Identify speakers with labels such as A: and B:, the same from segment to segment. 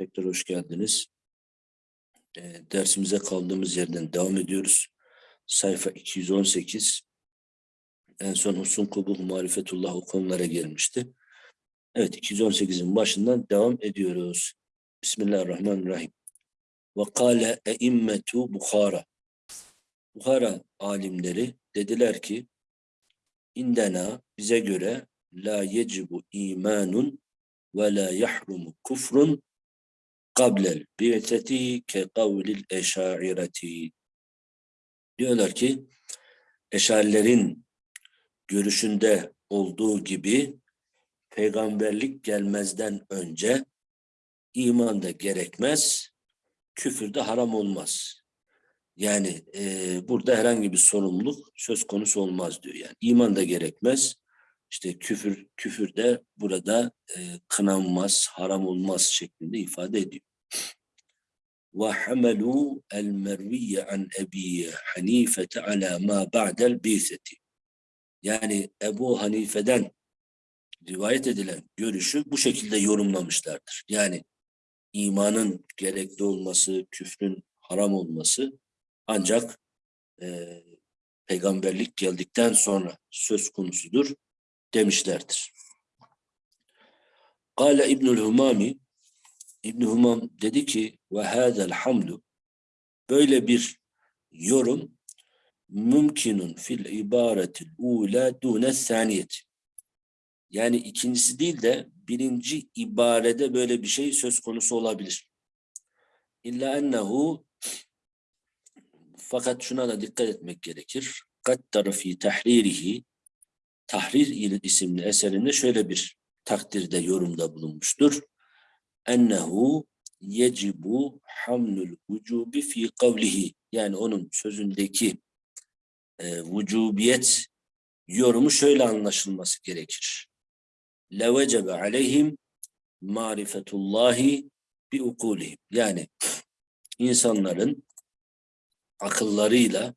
A: Tekrar hoş geldiniz. Ee, dersimize kaldığımız yerden devam ediyoruz. Sayfa 218. En son Husun Kubuh Marifetullah o konulara gelmişti. Evet 218'in başından devam ediyoruz. Bismillahirrahmanirrahim. Ve kâle eimmetu Bukhara. Bukhara alimleri dediler ki indena bize göre la yecibu imanun ve la yahrumu kufrun bi'teti ke kavlil eşaireti. Diyorlar ki eşarilerin görüşünde olduğu gibi peygamberlik gelmezden önce iman da gerekmez, küfür de haram olmaz. Yani e, burada herhangi bir sorumluluk söz konusu olmaz diyor. Yani iman da gerekmez, işte küfür küfür de burada e, kınanmaz, haram olmaz şeklinde ifade ediyor. El merviye an Ebi Hanife ala ma ba'del biseti. Yani Ebu Hanife'den rivayet edilen görüşü bu şekilde yorumlamışlardır. Yani imanın gerekli olması, küfrün haram olması ancak e, peygamberlik geldikten sonra söz konusudur demişlerdir. Kale İbnül Humami İbn Humam dedi ki ve hadal hamlu böyle bir yorum mümkünün fil ibaretil ula dune saniyeti. Yani ikincisi değil de birinci ibarede böyle bir şey söz konusu olabilir. İlla ennehu fakat şuna da dikkat etmek gerekir. Kattara fi tahririhi Tahrir isimli eserinde şöyle bir takdirde yorumda bulunmuştur. Ennehu yecibu hamlul vücubi fi kavlihi yani onun sözündeki e, vücubiyet yorumu şöyle anlaşılması gerekir. Levecebe aleyhim marifetullahi bi ukulihim. Yani insanların akıllarıyla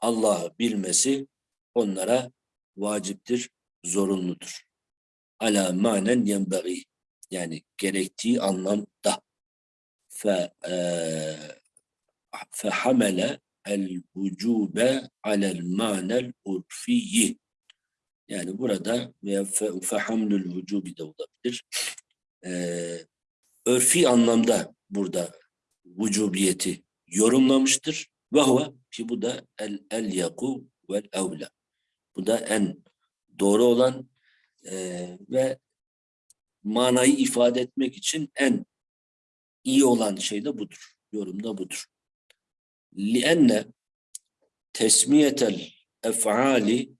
A: Allah'ı bilmesi onlara vaciptir, zorunludur. Ala manen yenbagi yani gerektiği anlamda fe fe hamele el vücube alel manel urfiyyi yani burada veya fe, fe hamlül vücubi de olabilir. Ee, örfi anlamda burada vücubiyeti yorumlamıştır. Ve huve ki bu da el el yaku vel evla. Bu da en doğru olan e, ve manayı ifade etmek için en iyi olan şey de budur. Yorum da budur. لِأَنَّ tesmiyetel ef'ali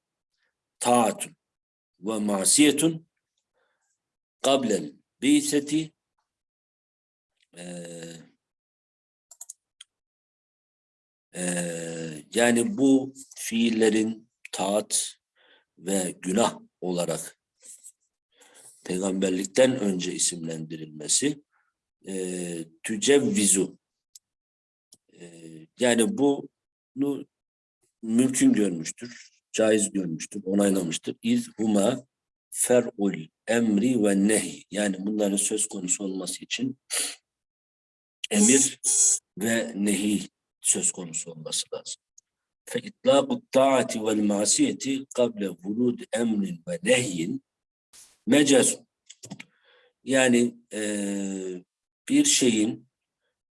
A: taatun ve masiyetun qablel bi'seti yani bu fiillerin taat ve günah olarak peygamberlikten önce isimlendirilmesi e, tücevvizu e, yani bunu mümkün görmüştür, caiz görmüştür, onaylamıştır. İz huma fer'ul emri ve nehi yani bunların söz konusu olması için emir ve nehi söz konusu olması lazım. فإطلاق الطاعة والمعصية قبل ورود أمر ونهي mecaz. Yani e, bir şeyin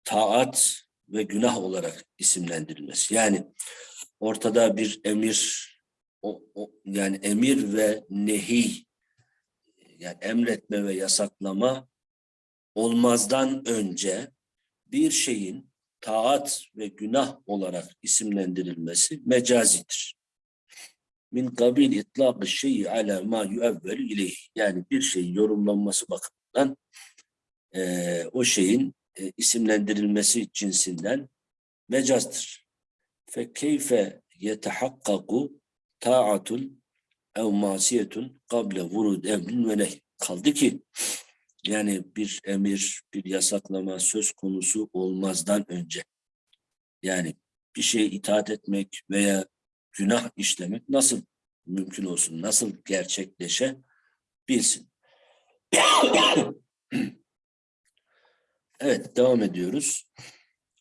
A: taat ve günah olarak isimlendirilmesi. Yani ortada bir emir, o, o, yani emir ve nehi, yani emretme ve yasaklama olmazdan önce bir şeyin taat ve günah olarak isimlendirilmesi mecazidir. Min kabil itlaq şeyi ala ma yuevvelu ileyh. Yani bir şeyin yorumlanması bakımından e, o şeyin e, isimlendirilmesi cinsinden mecazdır. Fe keyfe yetehakkaku ta'atun ev masiyetun kable vurud emrin ve nehy. Kaldı ki yani bir emir, bir yasaklama söz konusu olmazdan önce. Yani bir şeye itaat etmek veya günah işlemek nasıl mümkün olsun, nasıl gerçekleşe bilsin. Evet devam ediyoruz.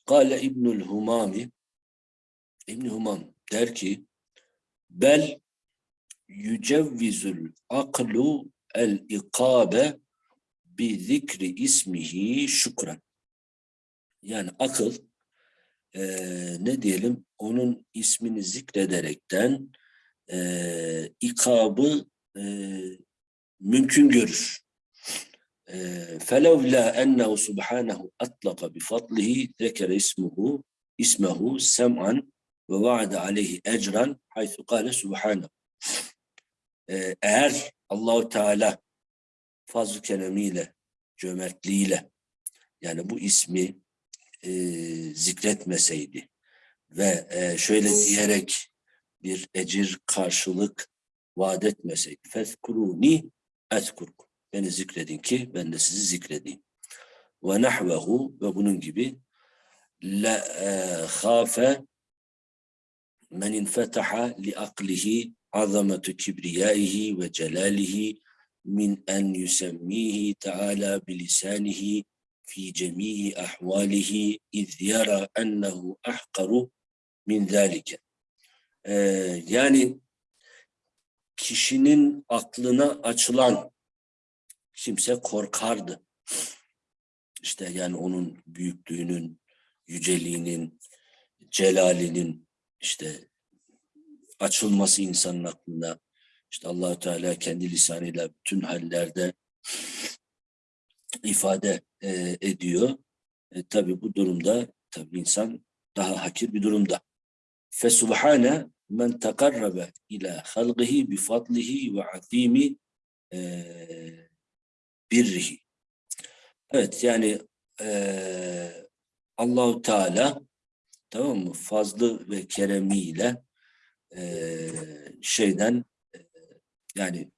A: Kale İbnül Humami İbn Humam der ki bel yücevvizül aklu el ikabe bi zikri ismihi şükran. Yani akıl eee, ne diyelim onun ismini zikrederekten eee ikabı eee, mümkün görür. فلولا أنه سبحانه أطلق بفضله ذكر اسمه اسمه سمعا ووعد عليه أجرا حيث قال سبحانه Ee, eğer Allahu Teala fazl-ı keremiyle, cömertliğiyle yani bu ismi e, zikretmeseydi ve e, şöyle diyerek bir ecir karşılık vaat etmeseydi. Fezkuruni ezkurkum. Beni zikredin ki ben de sizi zikredeyim. Ve nahvehu ve bunun gibi la e, khafe men infetaha li aklihi azametu kibriyaihi ve celalihi min en yusemmihi teala bilisanihi fi cemii ahvalihi iz yara ennehu ahkaru min zalike. Ee, yani kişinin aklına açılan kimse korkardı. İşte yani onun büyüklüğünün, yüceliğinin, celalinin işte açılması insanın aklına. İşte allah Teala kendi lisanıyla bütün hallerde ifade e, ediyor. E, tabi bu durumda tabi insan daha hakir bir durumda. Fesubhane men tekarrabe ila halqihi bi fadlihi ve e. Evet yani e, Allahu Teala tamam mı fazlı ve keremiyle e, şeyden e, yani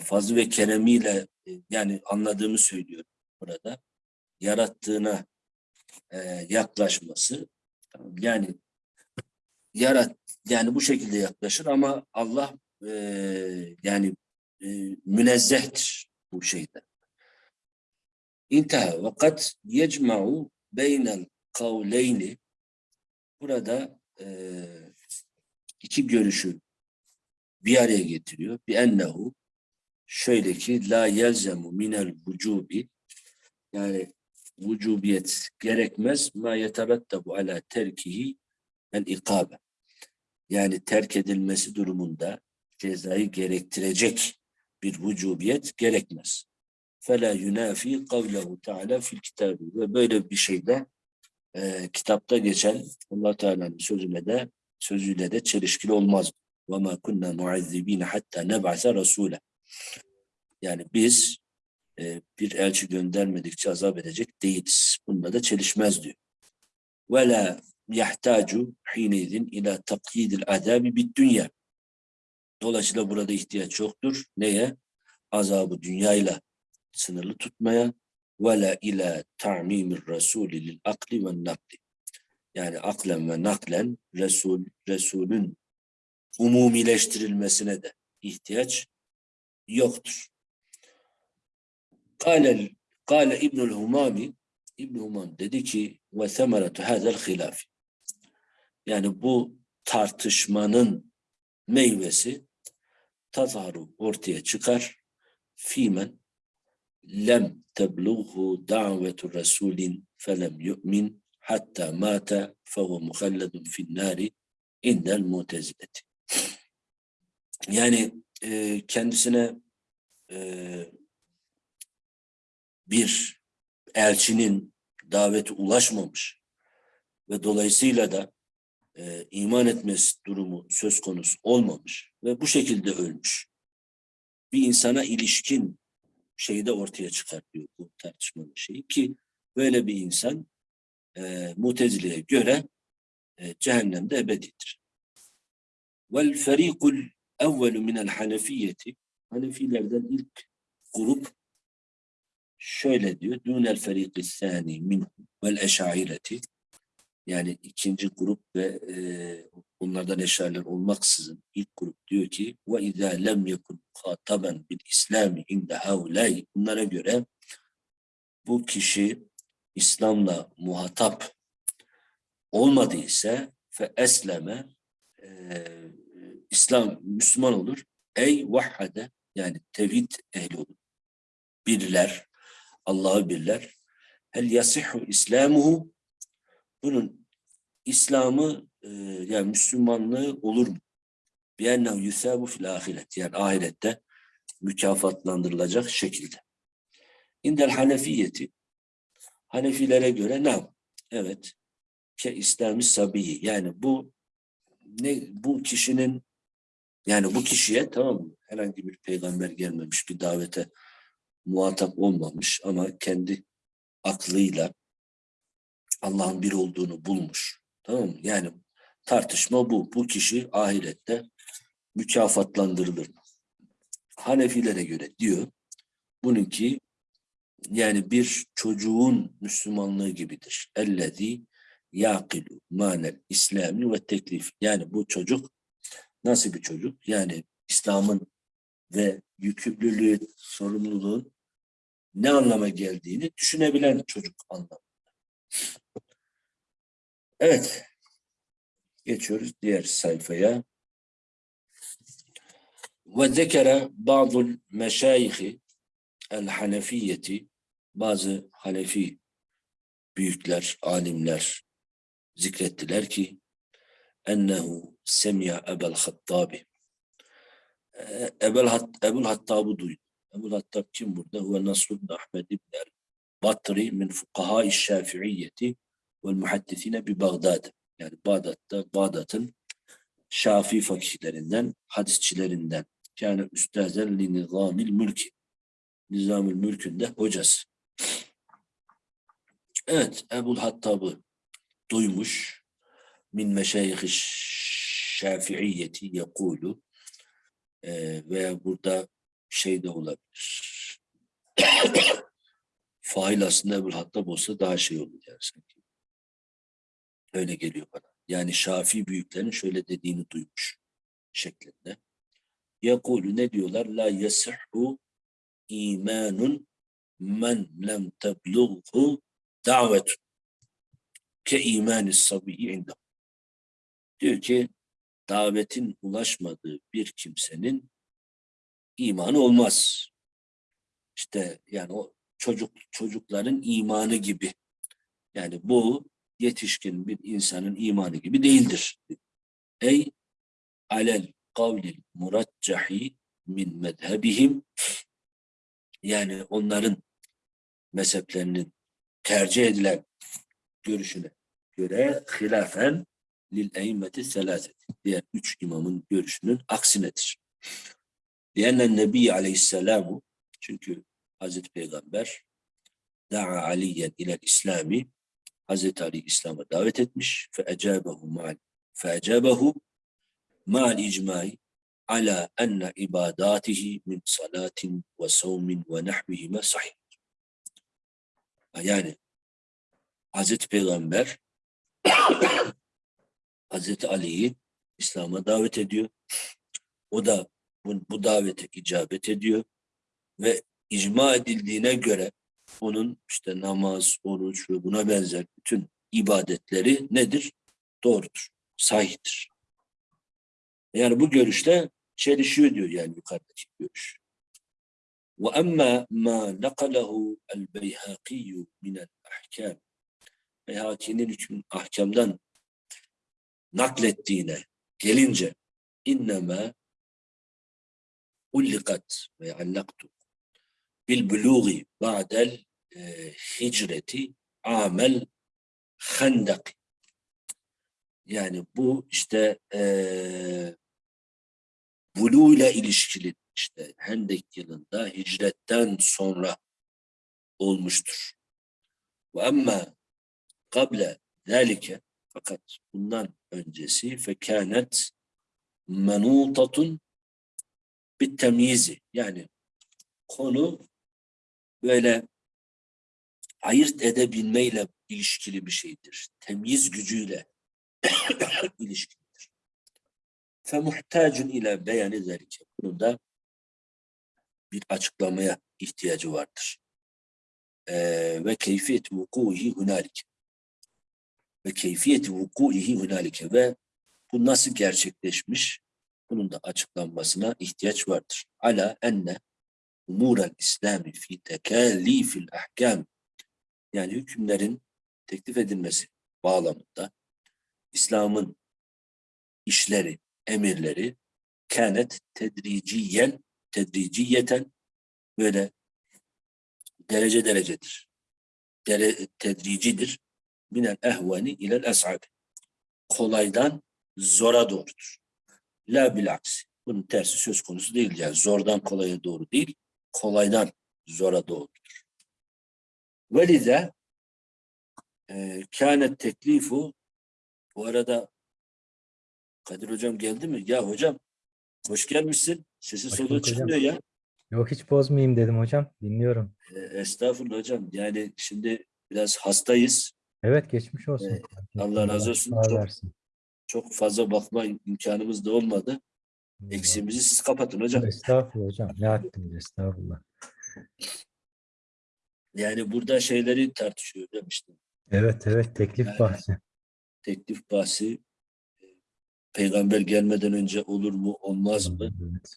A: fazlı ve keremiyle e, yani anladığımı söylüyorum burada yarattığına e, yaklaşması yani yarat yani bu şekilde yaklaşır ama Allah e, yani e, münezzehtir bu şeyden. İnteha ve kad yecma'u beynel kavleyni burada e, iki görüşü bir araya getiriyor. Bir ennehu şöyle ki la yelzemu minel vücubi yani vücubiyet gerekmez. Ma yeterettabu ala terkihi el ikabe. Yani terk edilmesi durumunda cezayı gerektirecek bir vücubiyet gerekmez. Fela yunafi kavlehu teala fil kitabı. Ve böyle bir şeyde e, kitapta geçen Allah Teala'nın sözüne de sözüyle de çelişkili olmaz. Ve ma kunna muazzibin hatta neb'ase rasule. Yani biz e, bir elçi göndermedikçe azap edecek değiliz. Bununla da çelişmez diyor. وَلَا يَحْتَاجُ حِينَيْذٍ ila تَقْيِيدِ الْعَذَابِ بِالدُّنْيَا Dolayısıyla burada ihtiyaç yoktur. Neye? Azabı dünyayla sınırlı tutmaya ve la ila ta'mimir rasuli lil akli ve nakli. Yani aklen ve naklen Resul, Resulün umumileştirilmesine de ihtiyaç yoktur. Kale, kale İbnül Humami İbn Humam dedi ki ve semeretu hazel hilafi. Yani bu tartışmanın meyvesi tazharu ortaya çıkar. Fimen lem teblughu davetu rasulin felem yu'min hatta mata fehu muhalledun fin nari indel mutezileti. Yani e, kendisine e, bir elçinin daveti ulaşmamış ve dolayısıyla da e, iman etmesi durumu söz konusu olmamış ve bu şekilde ölmüş. Bir insana ilişkin şeyde ortaya çıkartıyor bu tartışmanın şeyi ki böyle bir insan e, Mutezile'ye göre e, cehennemde ebedidir. Vel ferikul evvelu minel hanefiyeti Hanefilerden ilk grup şöyle diyor. Dünel feriki sani min vel eşaireti yani ikinci grup ve e, bunlardan eşariler olmaksızın ilk grup diyor ki ve izâ lem yekun muhataben bil İslami inde haulâi bunlara göre bu kişi İslam'la muhatap olmadıysa fe esleme e, İslam Müslüman olur. Ey vahhade yani tevhid ehli olur. Birler, Allah'ı birler. Hel yasihhu İslamuhu bunun İslam'ı e, yani Müslümanlığı olur mu? Biennehu yusabu fil ahiret yani ahirette mükafatlandırılacak şekilde. İndel Hanefiyeti Hanefilere göre ne? Evet. Ke İslami sabiyi yani bu ne bu kişinin yani bu kişiye tamam mı? Herhangi bir peygamber gelmemiş, bir davete muhatap olmamış ama kendi aklıyla Allah'ın bir olduğunu bulmuş. Tamam mı? Yani tartışma bu. Bu kişi ahirette mükafatlandırılır. Hanefilere göre diyor bununki yani bir çocuğun Müslümanlığı gibidir. Ellezî yakilu manel İslami ve teklif. Yani bu çocuk nasıl bir çocuk? Yani İslam'ın ve yükümlülüğü, sorumluluğun ne anlama geldiğini düşünebilen çocuk anlamında. Evet. Geçiyoruz diğer sayfaya. Ve zekere bazı meşayihi el hanefiyeti bazı Hanefi büyükler, alimler zikrettiler ki ennehu semya ebel hattabi Ebel, Hat, Ebul Hattab'ı duydu. Ebul Hattab kim burada? Huve Nasrullah Ahmed ibn el Batri min fukaha şafiiyyeti vel muhaddisine bi Bağdad. Yani Bağdat'ta, Bağdat'ın Şafii fakihlerinden, hadisçilerinden. Yani üstazen li nizamil mülki. Nizamül mülkün de hocası. Evet, Ebul Hattab'ı duymuş. Min meşayih şafiiyyeti yekulu e, veya burada şey de olabilir. Fail aslında Ebul Hattab olsa daha şey olur yani sanki. Öyle geliyor bana. Yani Şafii büyüklerin şöyle dediğini duymuş şeklinde. Yakulu ne diyorlar? La yasihhu imanun men lem teblughu davetun ke imani sabiyi indah. Diyor ki davetin ulaşmadığı bir kimsenin imanı olmaz. İşte yani o çocuk çocukların imanı gibi. Yani bu yetişkin bir insanın imanı gibi değildir. Ey alel kavlil muraccahi min medhebihim yani onların mezheplerinin tercih edilen görüşüne göre hilafen lil eymeti selâseti. Diğer üç imamın görüşünün aksinedir. Diyennen Nebi Aleyhisselamu çünkü Hazreti Peygamber da'a aliyen ilel İslami Hazreti Ali İslam'a davet etmiş fe ecabehu ma'al fe ecabehu ma'al icmai ala enne ibadatihi min salatin ve savmin ve nahvihime sahih. Yani Hazreti Peygamber Hazreti Ali'yi İslam'a davet ediyor. O da bu, bu davete icabet ediyor ve icma edildiğine göre onun işte namaz, oruç ve buna benzer bütün ibadetleri nedir? Doğrudur, sahihtir. Yani bu görüşte çelişiyor diyor yani yukarıdaki görüş. Ma nakalahu el beyhakiyu minel ahkam Beyhaki'nin hükmün ahkamdan naklettiğine gelince inneme bil buluği ba'del e, hicreti amel handak yani bu işte e, bulu ile ilişkili işte Hendek yılında hicretten sonra olmuştur. Ve ama kable zalike fakat bundan öncesi fekânet menutatun bir temyizi yani konu böyle ayırt edebilmeyle ilişkili bir şeydir. Temyiz gücüyle ilişkilidir. Femuhtacun ile beyanı zalike. Bunun da bir açıklamaya ihtiyacı vardır. Ee, ve keyfiyeti vukuhi hunalike. Ve keyfiyeti vukuhi hunalike ve bu nasıl gerçekleşmiş? Bunun da açıklanmasına ihtiyaç vardır. Ala enne umurel İslami fi tekallifil ahkam yani hükümlerin teklif edilmesi bağlamında İslam'ın işleri, emirleri kânet tedriciyen, tedriciyeten böyle derece derecedir. Dere, tedricidir. Minel ehvani ilel es'ab. Kolaydan zora doğrudur. La bilaks. Bunun tersi söz konusu değil. Yani zordan kolaya doğru değil, kolaydan zora doğrudur. Velide e, kânet teklifu bu arada Kadir hocam geldi mi? Ya hocam hoş gelmişsin. Sesi soluğu çıkmıyor ya.
B: Yok hiç bozmayayım dedim hocam. Dinliyorum.
A: E, estağfurullah hocam. Yani şimdi biraz hastayız.
B: Evet geçmiş olsun.
A: Evet, Allah razı olsun. Çok-. Çok fazla bakma imkanımız da olmadı. Eksiğimizi siz kapatın hocam.
B: Estağfurullah hocam. Ne haddimiz estağfurullah.
A: Yani burada şeyleri tartışıyor işte.
B: Evet evet teklif
A: Yani-
B: bahsi.
A: Teklif bahsi e, peygamber gelmeden önce olur mu olmaz mı?
B: Evet.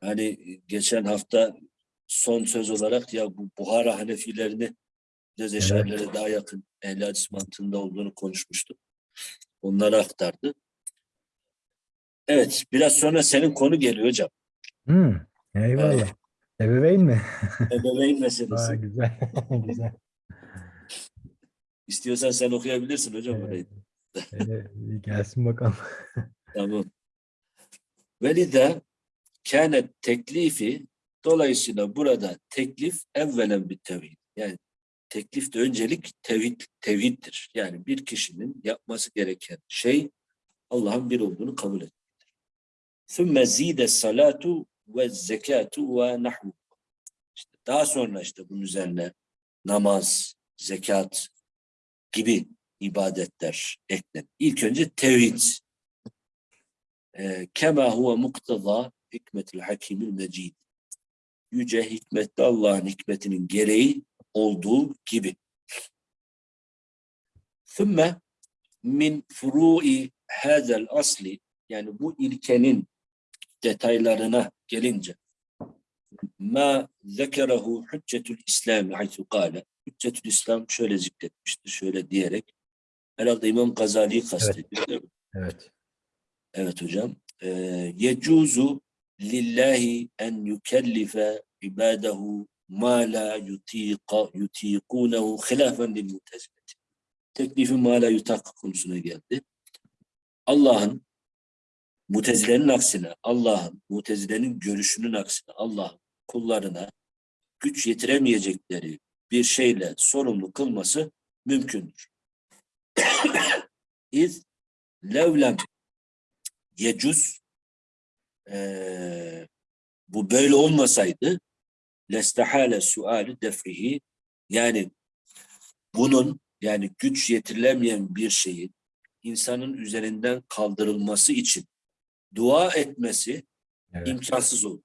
A: Hani geçen hafta son söz olarak ya bu Buhara Hanefilerini biraz eşarilere daha yakın ehl mantığında olduğunu konuşmuştuk. Onları aktardı. Evet, biraz sonra senin konu geliyor hocam.
B: Hmm, eyvallah. Ebeveyn mi?
A: Ebeveyn
B: Aa,
A: meselesi.
B: güzel. güzel.
A: İstiyorsan sen okuyabilirsin hocam
B: Evet.
A: orayı.
B: Ee, gelsin bakalım.
A: Tamam. Velide kânet teklifi dolayısıyla burada teklif evvelen bir tevhid. Yani teklifte öncelik tevhid, tevhiddir. Yani bir kişinin yapması gereken şey Allah'ın bir olduğunu kabul etmektir. Salatu ve zekatu ve nahvu. İşte daha sonra işte bunun üzerine namaz, zekat gibi ibadetler eklen. İlk önce tevhid. Ee, Kema huve mukteza hikmetil hakimil mecid. Yüce hikmetli Allah'ın hikmetinin gereği olduğu gibi. Sümme min furu'i hazel asli yani bu ilkenin detaylarına gelince ma zekerehu hüccetül İslam haythu kâle hüccetül İslam şöyle zikretmiştir şöyle diyerek herhalde İmam Gazali'yi kastediyor mi?
B: Evet.
A: Evet hocam. Yecuzu lillahi en yukellife ibadehu ma la yutiqa yutiqunehu hilafen lil mutezileti. Teklifi ma la yutak konusuna geldi. Allah'ın mutezilenin aksine, Allah'ın mutezilenin görüşünün aksine Allah'ın kullarına güç yetiremeyecekleri bir şeyle sorumlu kılması mümkündür. İz levlem yecuz eee, bu böyle olmasaydı lestehale suali defrihi yani bunun yani güç yetirilemeyen bir şeyin insanın üzerinden kaldırılması için dua etmesi
B: Evet.
A: imkansız olur.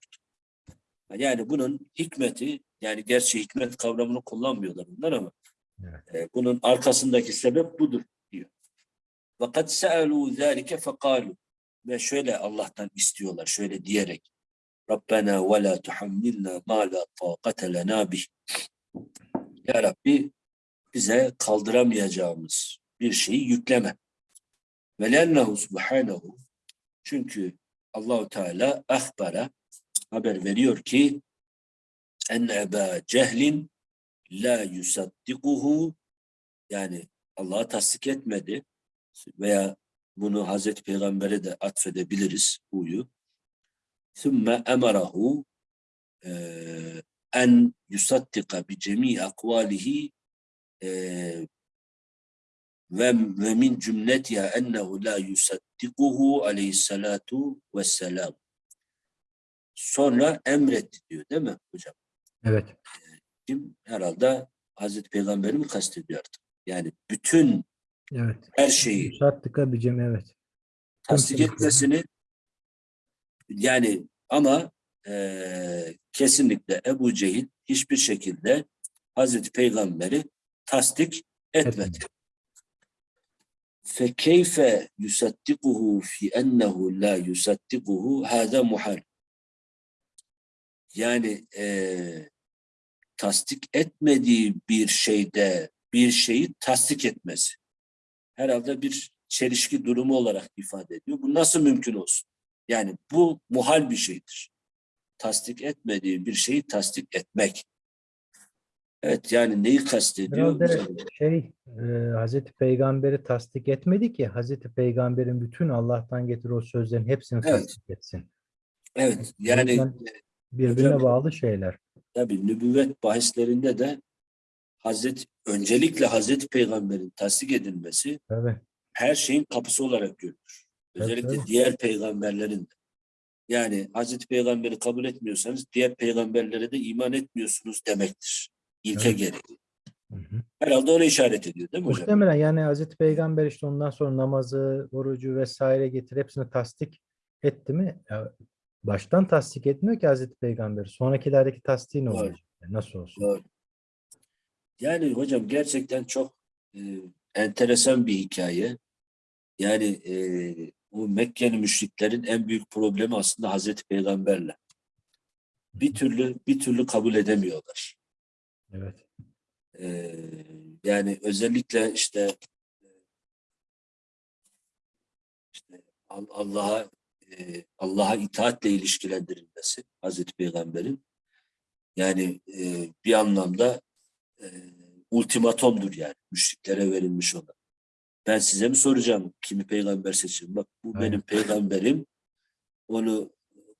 A: Yani bunun hikmeti yani gerçi hikmet kavramını kullanmıyorlar bunlar ama
B: Evet.
A: e, bunun arkasındaki sebep budur diyor. Fakat se'alû zâlike fekâlû ve şöyle Allah'tan istiyorlar şöyle diyerek Rabbena ve la tuhammilna ma la taqate lena bih. Ya Rabbi bize kaldıramayacağımız bir şeyi yükleme. Ve lennehu subhanehu çünkü Allahu Teala ahbara haber veriyor ki en eba cehlin la yusaddikuhu yani Allah'a tasdik etmedi veya bunu Hazreti Peygamber'e de atfedebiliriz huyu. Yusaddika bi cemi akvalihi eee, ve, ve min cümletiha ennehu la yusaddikuhu aleyhissalatu vesselam. Sonra emretti diyor değil mi hocam?
B: Evet.
A: Kim? Herhalde Hazreti Peygamber'i mi kastediyor artık? Yani bütün
B: Evet.
A: her şeyi
B: Şartlıka bir cem evet.
A: tasdik etmesini yani ama eee, kesinlikle Ebu Cehil hiçbir şekilde Hazreti Peygamber'i tasdik etmedi.
B: Etmedi.
A: فكيف يصدقه في أنه لا يصدقه هذا محال. Yani eee, tasdik etmediği bir şeyde bir şeyi tasdik etmesi. Herhalde bir çelişki durumu olarak ifade ediyor. Bu nasıl mümkün olsun? Yani bu muhal bir şeydir. Tasdik etmediği bir şeyi tasdik etmek. Evet yani neyi kastediyor?
B: Şey e, Hazreti Peygamber'i tasdik etmedi ki Hazreti Peygamber'in bütün Allah'tan getir o sözlerin hepsini
A: Evet.
B: tasdik etsin.
A: Evet yani
B: yüzden birbirine
A: hocam-
B: bağlı şeyler.
A: tabii nübüvvet bahislerinde de Hazreti öncelikle Hazreti Peygamber'in tasdik edilmesi
B: Tabii.
A: her şeyin kapısı olarak görülür. Özellikle
B: evet.
A: diğer peygamberlerin de. Yani Hazreti Peygamber'i kabul etmiyorsanız diğer peygamberlere de iman etmiyorsunuz demektir. İlke
B: Evet.
A: gereği.
B: Hı hı.
A: Herhalde ona işaret ediyor değil mi hocam?
B: Muhtemelen yani Hazreti Peygamber işte ondan sonra namazı, orucu vesaire getir hepsini tasdik etti mi? Ya baştan tasdik etmiyor ki Hazreti Peygamber. Sonrakilerdeki tasdiği ne olacak? Yani Nasıl olsun?
A: Doğru. Yani hocam gerçekten çok e, enteresan bir hikaye. Yani e, bu Mekkeli müşriklerin en büyük problemi aslında Hazreti Peygamberle. Bir türlü bir türlü kabul edemiyorlar.
B: Evet.
A: E, yani özellikle işte işte Al- Allah'a e, Allah'a itaatle ilişkilendirilmesi Hazreti Peygamber'in yani e, bir anlamda e, ultimatomdur yani müşriklere verilmiş olan. Ben size mi soracağım kimi peygamber seçin? Bak bu
B: Aynen.
A: benim peygamberim. Onu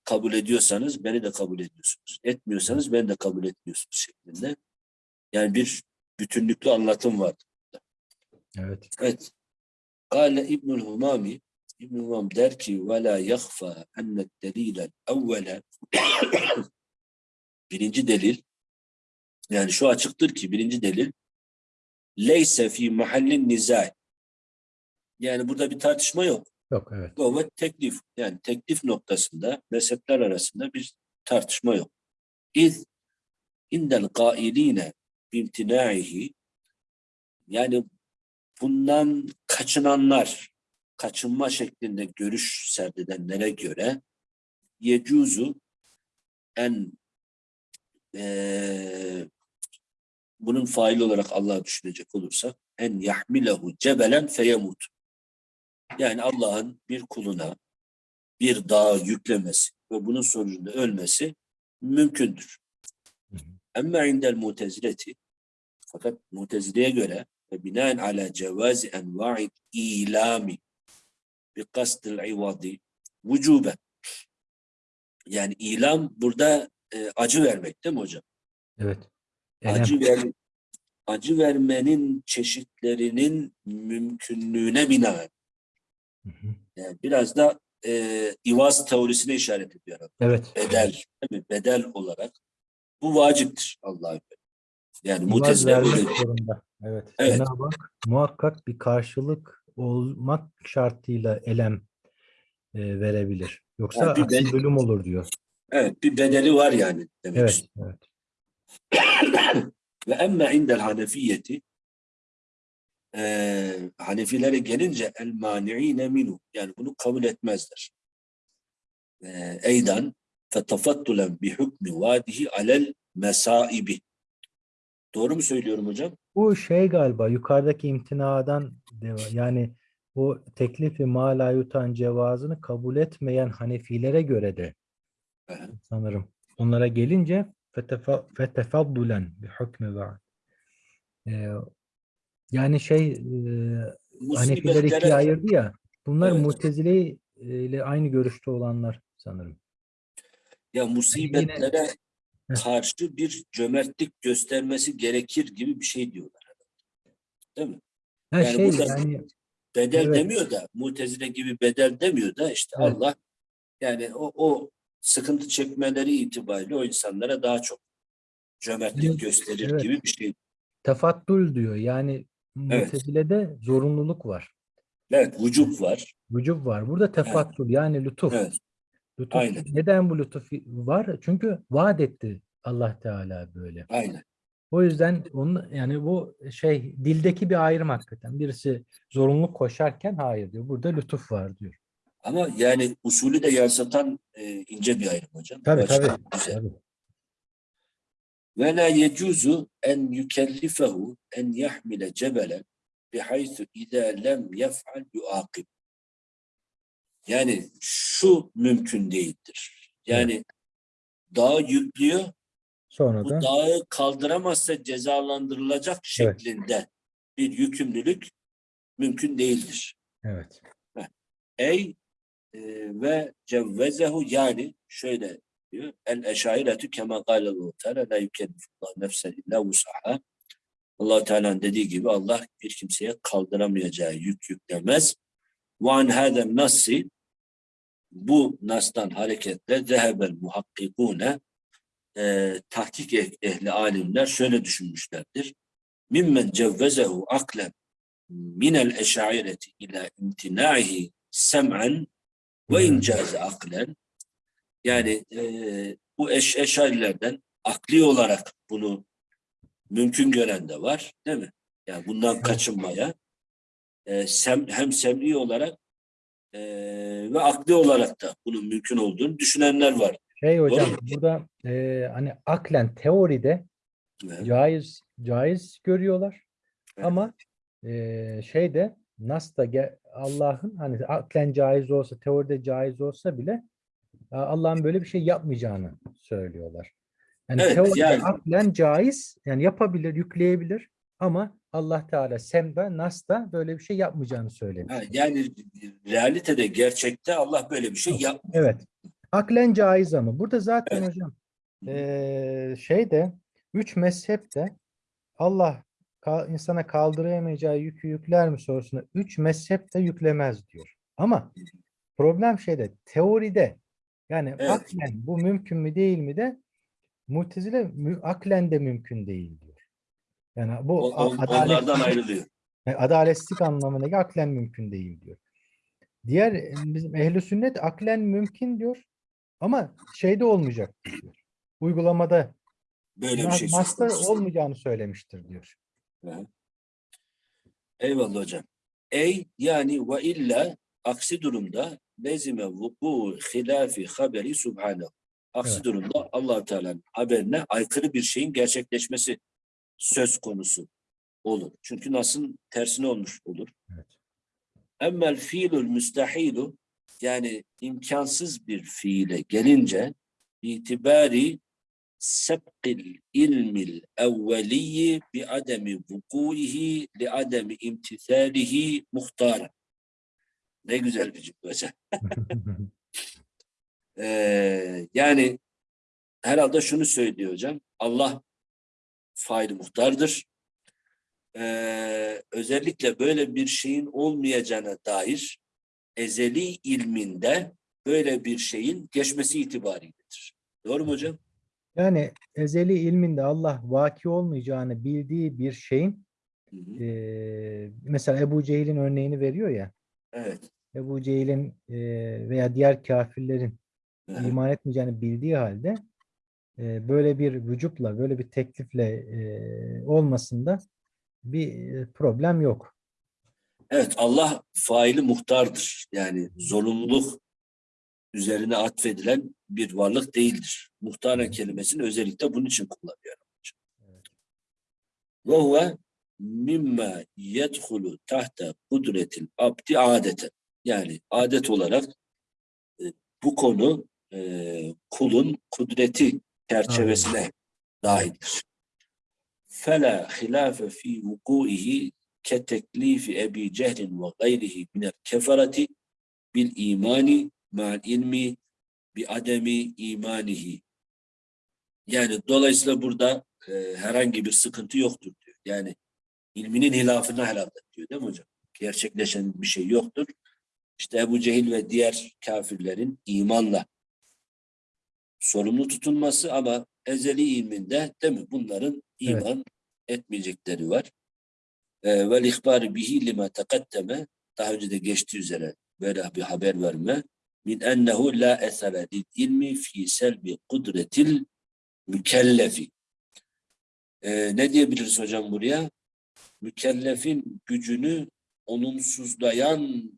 A: kabul ediyorsanız beni de kabul ediyorsunuz. Etmiyorsanız beni de kabul etmiyorsunuz şeklinde. Yani bir bütünlüklü anlatım var.
B: Evet.
A: Evet. Kale İbnül Humami İbnül Humam der ki ve la yakhfa enne delilel evvele birinci delil yani şu açıktır ki birinci delil leyse fi mahallin nizai yani burada bir tartışma yok.
B: Yok evet.
A: Bu ve teklif yani teklif noktasında mezhepler arasında bir tartışma yok. İz indel gailine bimtinaihi yani bundan kaçınanlar kaçınma şeklinde görüş serdedenlere göre yecuzu en eee, bunun faili olarak Allah'ı düşünecek olursak en yahmilehu cebelen feyemut yani Allah'ın bir kuluna bir dağı yüklemesi ve bunun sonucunda ölmesi mümkündür. Ama indel mutezileti fakat mutezileye göre ve binaen ala cevazi enva'id ilami bi kasdil ivadi vücuben yani ilam burada e, acı vermek değil mi hocam?
B: Evet. Elem.
A: Acı ver acı vermenin çeşitlerinin mümkünlüğüne binaen
B: Hı hı.
A: Yani biraz da e, İvaz teorisine işaret ediyor. adam.
B: Evet.
A: Bedel, değil mi? Bedel olarak. Bu vaciptir Allah'a göre. Yani mutezile
B: vermek
A: öyle.
B: zorunda. Evet.
A: Evet.
B: Cenab-ı Hak muhakkak bir karşılık olmak şartıyla elem e, verebilir. Yoksa
A: Ha, bir ben-
B: bölüm olur diyor.
A: Evet, bir bedeli var yani demek
B: Evet. Evet.
A: Ve emme indel hanefiyeti e, Hanefilere gelince el mani'ine minu yani bunu kabul etmezler. E, eydan fetefattulen bi hükmü vadihi alel mesaibi. Doğru mu söylüyorum hocam?
B: Bu şey galiba yukarıdaki imtinadan yani o teklifi mala yutan cevazını kabul etmeyen Hanefilere göre de
A: Aha.
B: sanırım. Onlara gelince fetefa- fetefaddulen bi hükmü vaad. Yani şey e, Hanefiler ikiye ayırdı ya. Bunlar
A: Evet.
B: Mutezile ile aynı görüşte olanlar sanırım.
A: ya musibetlere
B: Heh.
A: karşı bir cömertlik göstermesi gerekir gibi bir şey diyorlar. Değil mi?
B: Ha
A: Yani
B: şey
A: burada-
B: yani
A: Bedel
B: Evet.
A: demiyor da, mutezile gibi bedel demiyor da işte
B: Evet.
A: Allah yani o, o sıkıntı çekmeleri itibariyle o insanlara daha çok cömertlik
B: Evet,
A: gösterir
B: evet.
A: gibi bir şey.
B: tefaddül diyor. Yani
A: Evet.
B: Mutezile'de zorunluluk var.
A: Evet, vücut var.
B: Vücub var. Burada tefaddül yani lütuf.
A: Evet,
B: Lütuf.
A: Aynen.
B: Neden bu lütuf var? Çünkü vaat etti Allah Teala böyle.
A: aynen.
B: O yüzden onun yani bu şey dildeki bir ayrım hakikaten. Birisi zorunluluk koşarken hayır diyor. Burada lütuf var diyor.
A: Ama yani usulü de yansıtan e, ince bir ayrım hocam.
B: Tabii
A: açıdan
B: tabii.
A: güzel.
B: tabii.
A: Ve la yecuzu en yükellifehu en yahmile cebelen bihaythu izâ lem yef'al yuakib. Yani şu mümkün değildir. Yani dağı yüklüyor,
B: Sonra
A: bu
B: da
A: dağı kaldıramazsa cezalandırılacak şeklinde bir yükümlülük mümkün değildir.
B: evet.
A: Ey e, ve cevvezehu yani şöyle diyor. El eşairetü kema kâlelu teala la yükellifullah nefsen illa vusaha. allah Teala'nın dediği gibi Allah bir kimseye kaldıramayacağı yük yüklemez. Ve an hâden nassi bu nastan hareketle zehebel muhakkikune e, tahkik eh- ehli alimler şöyle düşünmüşlerdir. Mimmen cevvezehu aklen minel eşaireti ila imtinaihi sem'en ve incaze aklen yani e, bu eş, eşarilerden akli olarak bunu mümkün gören de var değil mi? Yani bundan kaçınmaya e, sem, hem sem'i olarak e, ve akli olarak da bunun mümkün olduğunu düşünenler var.
B: Şey hocam
A: Doğru.
B: burada e, hani aklen teoride
A: Evet.
B: caiz caiz görüyorlar.
A: Evet.
B: Ama e, şeyde Nas'ta Allah'ın hani aklen caiz olsa, teoride caiz olsa bile Allah'ın böyle bir şey yapmayacağını söylüyorlar. Yani
A: Evet,
B: teoride
A: yani-
B: aklen caiz, yani yapabilir, yükleyebilir ama Allah Teala Sem'de, Nas'ta böyle bir şey yapmayacağını söylemiş.
A: Ha, yani realitede gerçekte Allah böyle bir şey yapmıyor.
B: Evet. Aklen caiz ama burada zaten
A: Evet.
B: hocam eee şeyde üç mezhepte Allah ka- insana kaldıramayacağı yükü yükler mi sorusuna üç mezhep de yüklemez diyor. Ama problem şeyde teoride yani
A: Evet.
B: aklen bu mümkün mü değil mi de Mu'tezile mü- aklen de mümkün değil diyor. Yani bu
A: on-
B: a- adalet-
A: onlardan ayrılıyor.
B: yani adaletsizlik anlamındaki aklen mümkün değil diyor. Diğer e, bizim ehli sünnet aklen mümkün diyor ama şeyde olmayacak diyor. Uygulamada
A: Böyle bir şey konusu.
B: olmayacağını söylemiştir diyor.
A: Hı. Eyvallah hocam. Ey yani ve illa aksi durumda lezime vuku hilafi haberi subhanehu. Aksi
B: Evet.
A: durumda allah Teala'nın haberine aykırı bir şeyin gerçekleşmesi söz konusu olur. Çünkü nasıl tersine olmuş olur.
B: Evet.
A: Emmel fiilul müstahilu yani imkansız bir fiile gelince itibari sebqil ilmil evveliyi bi ademi vukuihi li ademi imtithalihi muhtara. Ne güzel bir cümle. Ee, yani herhalde şunu söylüyor hocam. Allah faili muhtardır. Ee, özellikle böyle bir şeyin olmayacağına dair ezeli ilminde böyle bir şeyin geçmesi itibariyledir. Doğru mu hocam?
B: Yani ezeli ilminde Allah vaki olmayacağını bildiği bir şeyin
A: Hı hı.
B: eee, mesela Ebu Cehil'in örneğini veriyor ya.
A: Evet.
B: Ebu Cehil'in eee, veya diğer kafirlerin iman etmeyeceğini bildiği halde eee, böyle bir vücutla, böyle bir teklifle eee, olmasında bir eee, problem yok.
A: Evet Allah faili muhtardır. Yani zorunluluk üzerine atfedilen bir varlık değildir. Muhtara kelimesini özellikle bunun için kullanıyor. Ve huve mimma yedhulu tahta kudretil abdi adeten. Yani adet olarak e, bu konu e, kulun kudreti çerçevesine dahildir. Fi vukuihi ke teklifi Ebi Cehlin ve gayrihi minel keferati bil imani ma'al ilmi bi ademi imanihi. Yani dolayısıyla burada e, herhangi bir sıkıntı yoktur diyor. Yani ilminin hilafına herhalde diyor değil mi hocam? Gerçekleşen bir şey yoktur. İşte Ebu Cehil ve diğer kafirlerin imanla sorumlu tutulması ama ezeli ilminde değil mi? Bunların
B: Evet.
A: iman etmeyecekleri var. E, Vel ihbar bihi lima tekaddeme daha önce de geçtiği üzere böyle bir haber verme min ennehu la esere lil ilmi fi selbi kudretil mükellefi Ee, ne diyebiliriz hocam buraya? Mükellefin gücünü olumsuzlayan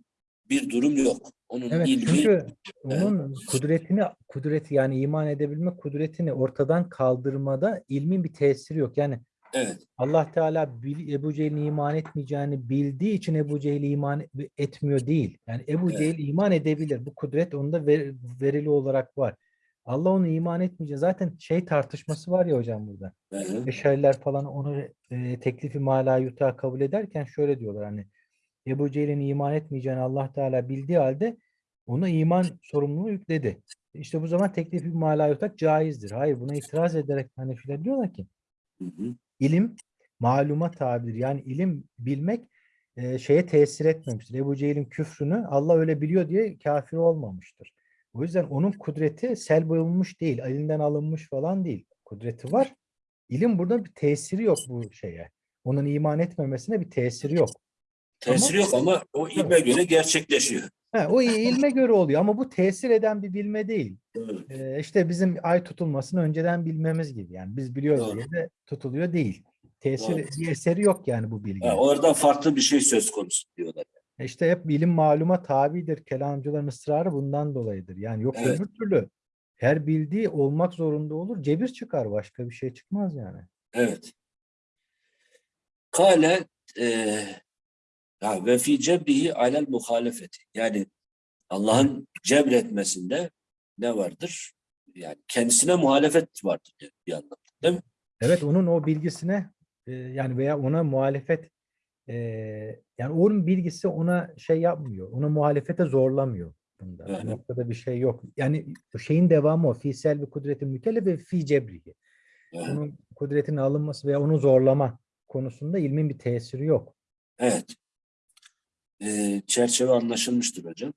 A: bir durum yok. Onun
B: Evet
A: ilmi
B: çünkü onun kudretini kudreti yani iman edebilme kudretini ortadan kaldırmada ilmin bir tesiri yok. Yani
A: evet,
B: Allah Teala bil- Ebu Cehil'in iman etmeyeceğini bildiği için Ebu Cehil iman etmiyor değil. Yani Ebu
A: Evet.
B: Cehil iman edebilir. Bu kudret onda ver- verili olarak var. Allah onu iman etmeyecek. Zaten şey tartışması var ya hocam burada. Beşeriler falan onu e, teklifi mala yuta kabul ederken şöyle diyorlar hani Ebu Cehil'in iman etmeyeceğini Allah Teala bildiği halde ona iman sorumluluğu yükledi. İşte bu zaman teklifi mala yutak caizdir. Hayır buna itiraz ederek Hanefiler diyorlar ki
A: hı hı.
B: ilim maluma tabidir. Yani ilim bilmek e, şeye tesir etmemiştir. Ebu Cehil'in küfrünü Allah öyle biliyor diye kafir olmamıştır. O yüzden onun kudreti selbolmuş değil, elinden alınmış falan değil. Kudreti var. İlim burada bir tesiri yok bu şeye. Onun iman etmemesine bir tesiri yok.
A: Tesiri yok ama o ilme göre gerçekleşiyor.
B: Ha, o ilme göre oluyor ama bu tesir eden bir bilme değil.
A: Doğru.
B: Ee, işte bizim ay tutulmasını önceden bilmemiz gibi. Yani biz biliyoruz diye de tutuluyor değil. Tesir
A: Doğru.
B: bir eseri yok yani bu bilginin.
A: Ha, orada farklı bir şey söz konusu diyorlar.
B: İşte hep bilim maluma tabidir. Kelamcıların ısrarı bundan dolayıdır. Yani yok
A: Evet.
B: öbür türlü her bildiği olmak zorunda olur. Cebir çıkar. Başka bir şey çıkmaz yani.
A: Evet. Kale e, ha, ve fi cebrihi alel muhalefeti. Yani Allah'ın cebretmesinde ne vardır? Yani kendisine muhalefet vardır yani bir anlamda. Değil mi?
B: Evet onun o bilgisine e, yani veya ona muhalefet e, yani onun bilgisi ona şey yapmıyor. Ona muhalefete zorlamıyor bunda. Bu noktada bir şey yok. Yani şeyin devamı o. Fi selbi kudretin mükellef ve fi cebrihi.
A: Evet.
B: Onun kudretinin alınması veya onu zorlama konusunda ilmin bir tesiri yok.
A: Evet. E, çerçeve anlaşılmıştır hocam.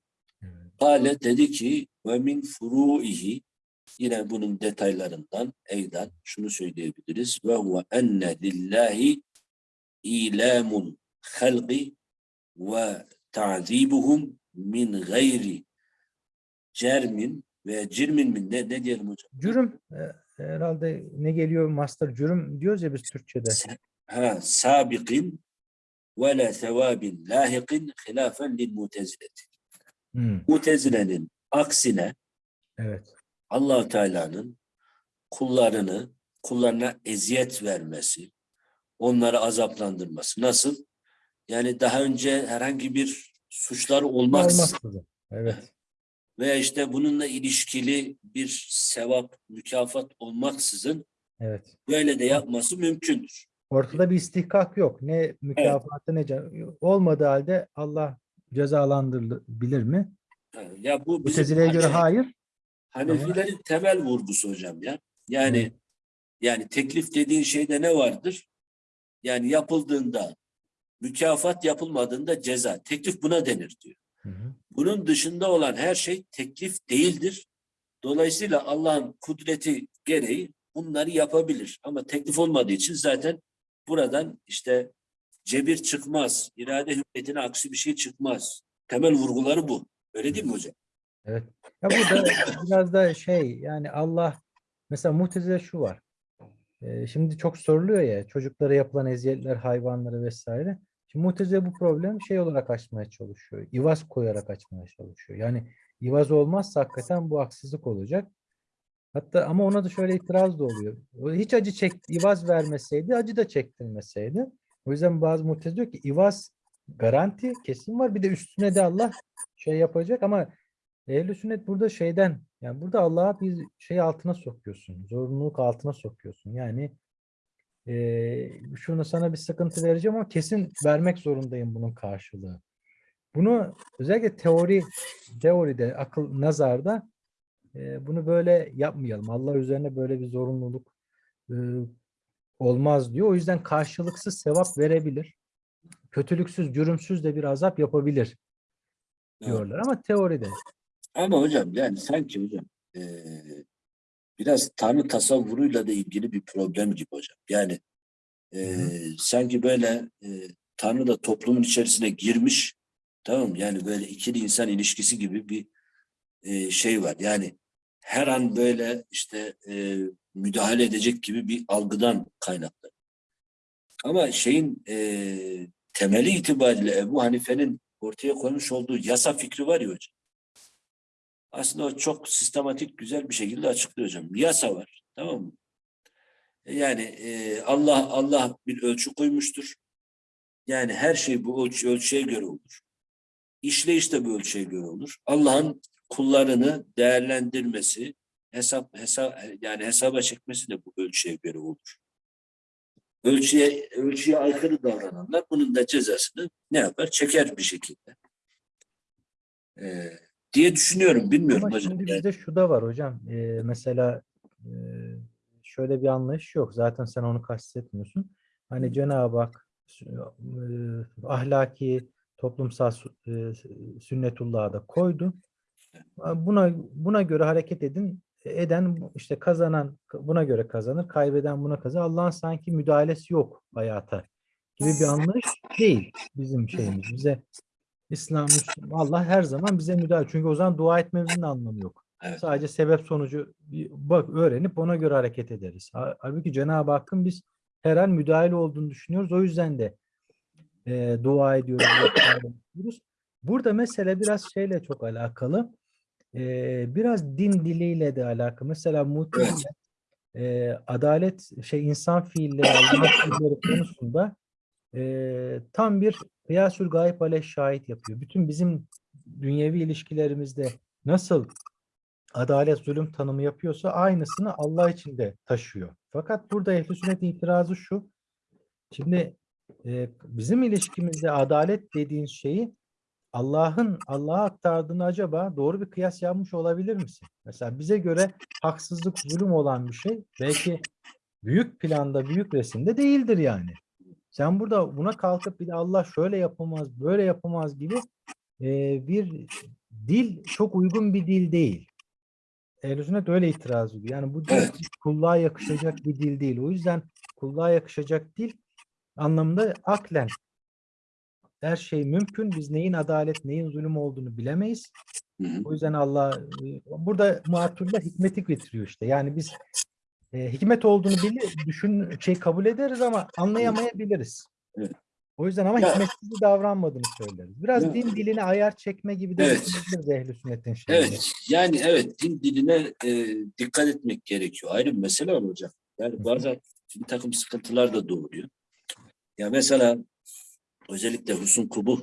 A: Kale dedi ki ve min furuihi yine bunun detaylarından eydan şunu söyleyebiliriz ve huve enne lillahi ilamun halqi ve ta'zibuhum min gayri cermin ve cirmin min ne, ne diyelim hocam?
B: Cürüm e, herhalde ne geliyor master cürüm diyoruz ya biz Türkçe'de.
A: Ha, sabiqin ve la sevabin lahiqin hilafen lil mutezileti.
B: Hmm,
A: Mutezilenin aksine
B: evet.
A: allah Teala'nın kullarını, kullarına eziyet vermesi, onları azaplandırması. Nasıl? Yani daha önce herhangi bir suçları olmaksızın.
B: Evet.
A: veya işte bununla ilişkili bir sevap, mükafat olmaksızın
B: Evet.
A: böyle de yapması mümkündür.
B: Ortada bir istihkak yok. Ne mükafatı ne ce- olmadığı halde Allah cezalandırılabilir mi?
A: Ya bu bizim
B: Mutezile'ye göre hayır.
A: Hanefilerin temel vurgusu hocam ya. Yani
B: Evet.
A: yani teklif dediğin şeyde ne vardır? Yani yapıldığında mükafat yapılmadığında ceza. Teklif buna denir diyor.
B: Hı hı.
A: Bunun dışında olan her şey teklif değildir. Dolayısıyla Allah'ın kudreti gereği bunları yapabilir. Ama teklif olmadığı için zaten buradan işte cebir çıkmaz. irade hüccetine aksi bir şey çıkmaz. Temel vurguları bu. Öyle değil mi hocam?
B: Evet. Ya burada biraz da şey yani Allah mesela Mu'tezile şu var. Ee, şimdi çok soruluyor ya çocuklara yapılan eziyetler, hayvanlara vesaire. Şimdi Mu'tezile bu problem şey olarak açmaya çalışıyor. İvaz koyarak açmaya çalışıyor. Yani ivaz olmazsa hakikaten bu haksızlık olacak. Hatta ama ona da şöyle itiraz da oluyor. Hiç acı çek, ivaz vermeseydi, acı da çektirmeseydi. O yüzden bazı Mu'tezile diyor ki ivaz garanti kesin var. Bir de üstüne de Allah şey yapacak ama Ehl-i sünnet burada şeyden yani burada Allah'a bir şey altına sokuyorsun. Zorunluluk altına sokuyorsun. Yani eee şunu sana bir sıkıntı vereceğim ama kesin vermek zorundayım bunun karşılığı. Bunu özellikle teori teoride, akıl nazarda bunu böyle yapmayalım. Allah üzerine böyle bir zorunluluk olmaz diyor. O yüzden karşılıksız sevap verebilir. Kötülüksüz, cürümsüz de bir azap yapabilir diyorlar ama teoride.
A: Ama hocam yani sanki hocam biraz Tanrı tasavvuruyla da ilgili bir problem gibi hocam. Yani eee, sanki böyle Tanrı da toplumun içerisine girmiş tamam? Yani böyle ikili insan ilişkisi gibi bir şey var. Yani her an böyle işte eee, müdahale edecek gibi bir algıdan kaynaklı. Ama şeyin e, temeli itibariyle Ebu Hanife'nin ortaya koymuş olduğu yasa fikri var ya hocam. Aslında o çok sistematik, güzel bir şekilde açıklıyor hocam. Yasa var, tamam mı? Yani e, Allah Allah bir ölçü koymuştur. Yani her şey bu ölçü, ölçüye göre olur. İşleyiş de bu ölçüye göre olur. Allah'ın kullarını değerlendirmesi, hesap hesap yani hesaba çekmesi de bu ölçüye göre olur. Ölçüye ölçüye aykırı davrananlar bunun da cezasını ne yapar? Çeker bir şekilde. Ee, diye düşünüyorum. Bilmiyorum
B: Ama
A: hocam.
B: şimdi
A: Yani,
B: bizde şu da var hocam. Ee, mesela e, şöyle bir anlayış yok. Zaten sen onu kastetmiyorsun. Hani Cenab-ı Hak e, ahlaki, toplumsal e, sünnetullah'a da koydu. Buna buna göre hareket edin. Eden işte kazanan buna göre kazanır, kaybeden buna kazanır. Allah'ın sanki müdahalesi yok hayata gibi bir anlayış değil bizim şeyimiz. Bize İslam, Allah her zaman bize müdahale. Çünkü o zaman dua etmemizin anlamı yok.
A: Evet.
B: Sadece sebep sonucu bak öğrenip ona göre hareket ederiz. Ha- Halbuki Cenab-ı Hakk'ın biz her an müdahale olduğunu düşünüyoruz. O yüzden de e, dua ediyoruz. ediyoruz. Burada mesele biraz şeyle çok alakalı. E, biraz din diliyle de alakalı. Mesela Mu'tezile e, adalet şey insan fiilleri, fiilleri konusunda e, tam bir kıyasül gayb aleyh şahit yapıyor. Bütün bizim dünyevi ilişkilerimizde nasıl adalet zulüm tanımı yapıyorsa aynısını Allah için de taşıyor. Fakat burada ehl-i sünnetin itirazı şu. Şimdi e, bizim ilişkimizde adalet dediğin şeyi Allah'ın Allah'a aktardığını acaba doğru bir kıyas yapmış olabilir misin? Mesela bize göre haksızlık, zulüm olan bir şey belki büyük planda, büyük resimde değildir yani. Sen burada buna kalkıp bir de Allah şöyle yapamaz, böyle yapamaz gibi e, bir dil çok uygun bir dil değil. Ehl-i öyle itiraz ediyor. Yani bu dil kulluğa yakışacak bir dil değil. O yüzden kulluğa yakışacak dil anlamında aklen her şey mümkün. Biz neyin adalet, neyin zulüm olduğunu bilemeyiz.
A: Hı hı.
B: O yüzden Allah e, burada muatürler hikmeti getiriyor işte. Yani biz e, hikmet olduğunu bilir, düşün şey kabul ederiz ama anlayamayabiliriz.
A: Evet.
B: O yüzden ama
A: Ya-
B: hikmetsiz davranmadığını söyleriz. Biraz
A: Ya-
B: din diline ayar çekme gibi de
A: Evet.
B: ehl-i sünnetin şeyinde.
A: Evet, yani evet din diline e, dikkat etmek gerekiyor. Ayrı bir mesele var hocam. Yani bazen bir takım sıkıntılar da doğuruyor. Ya mesela özellikle Husun Kubuh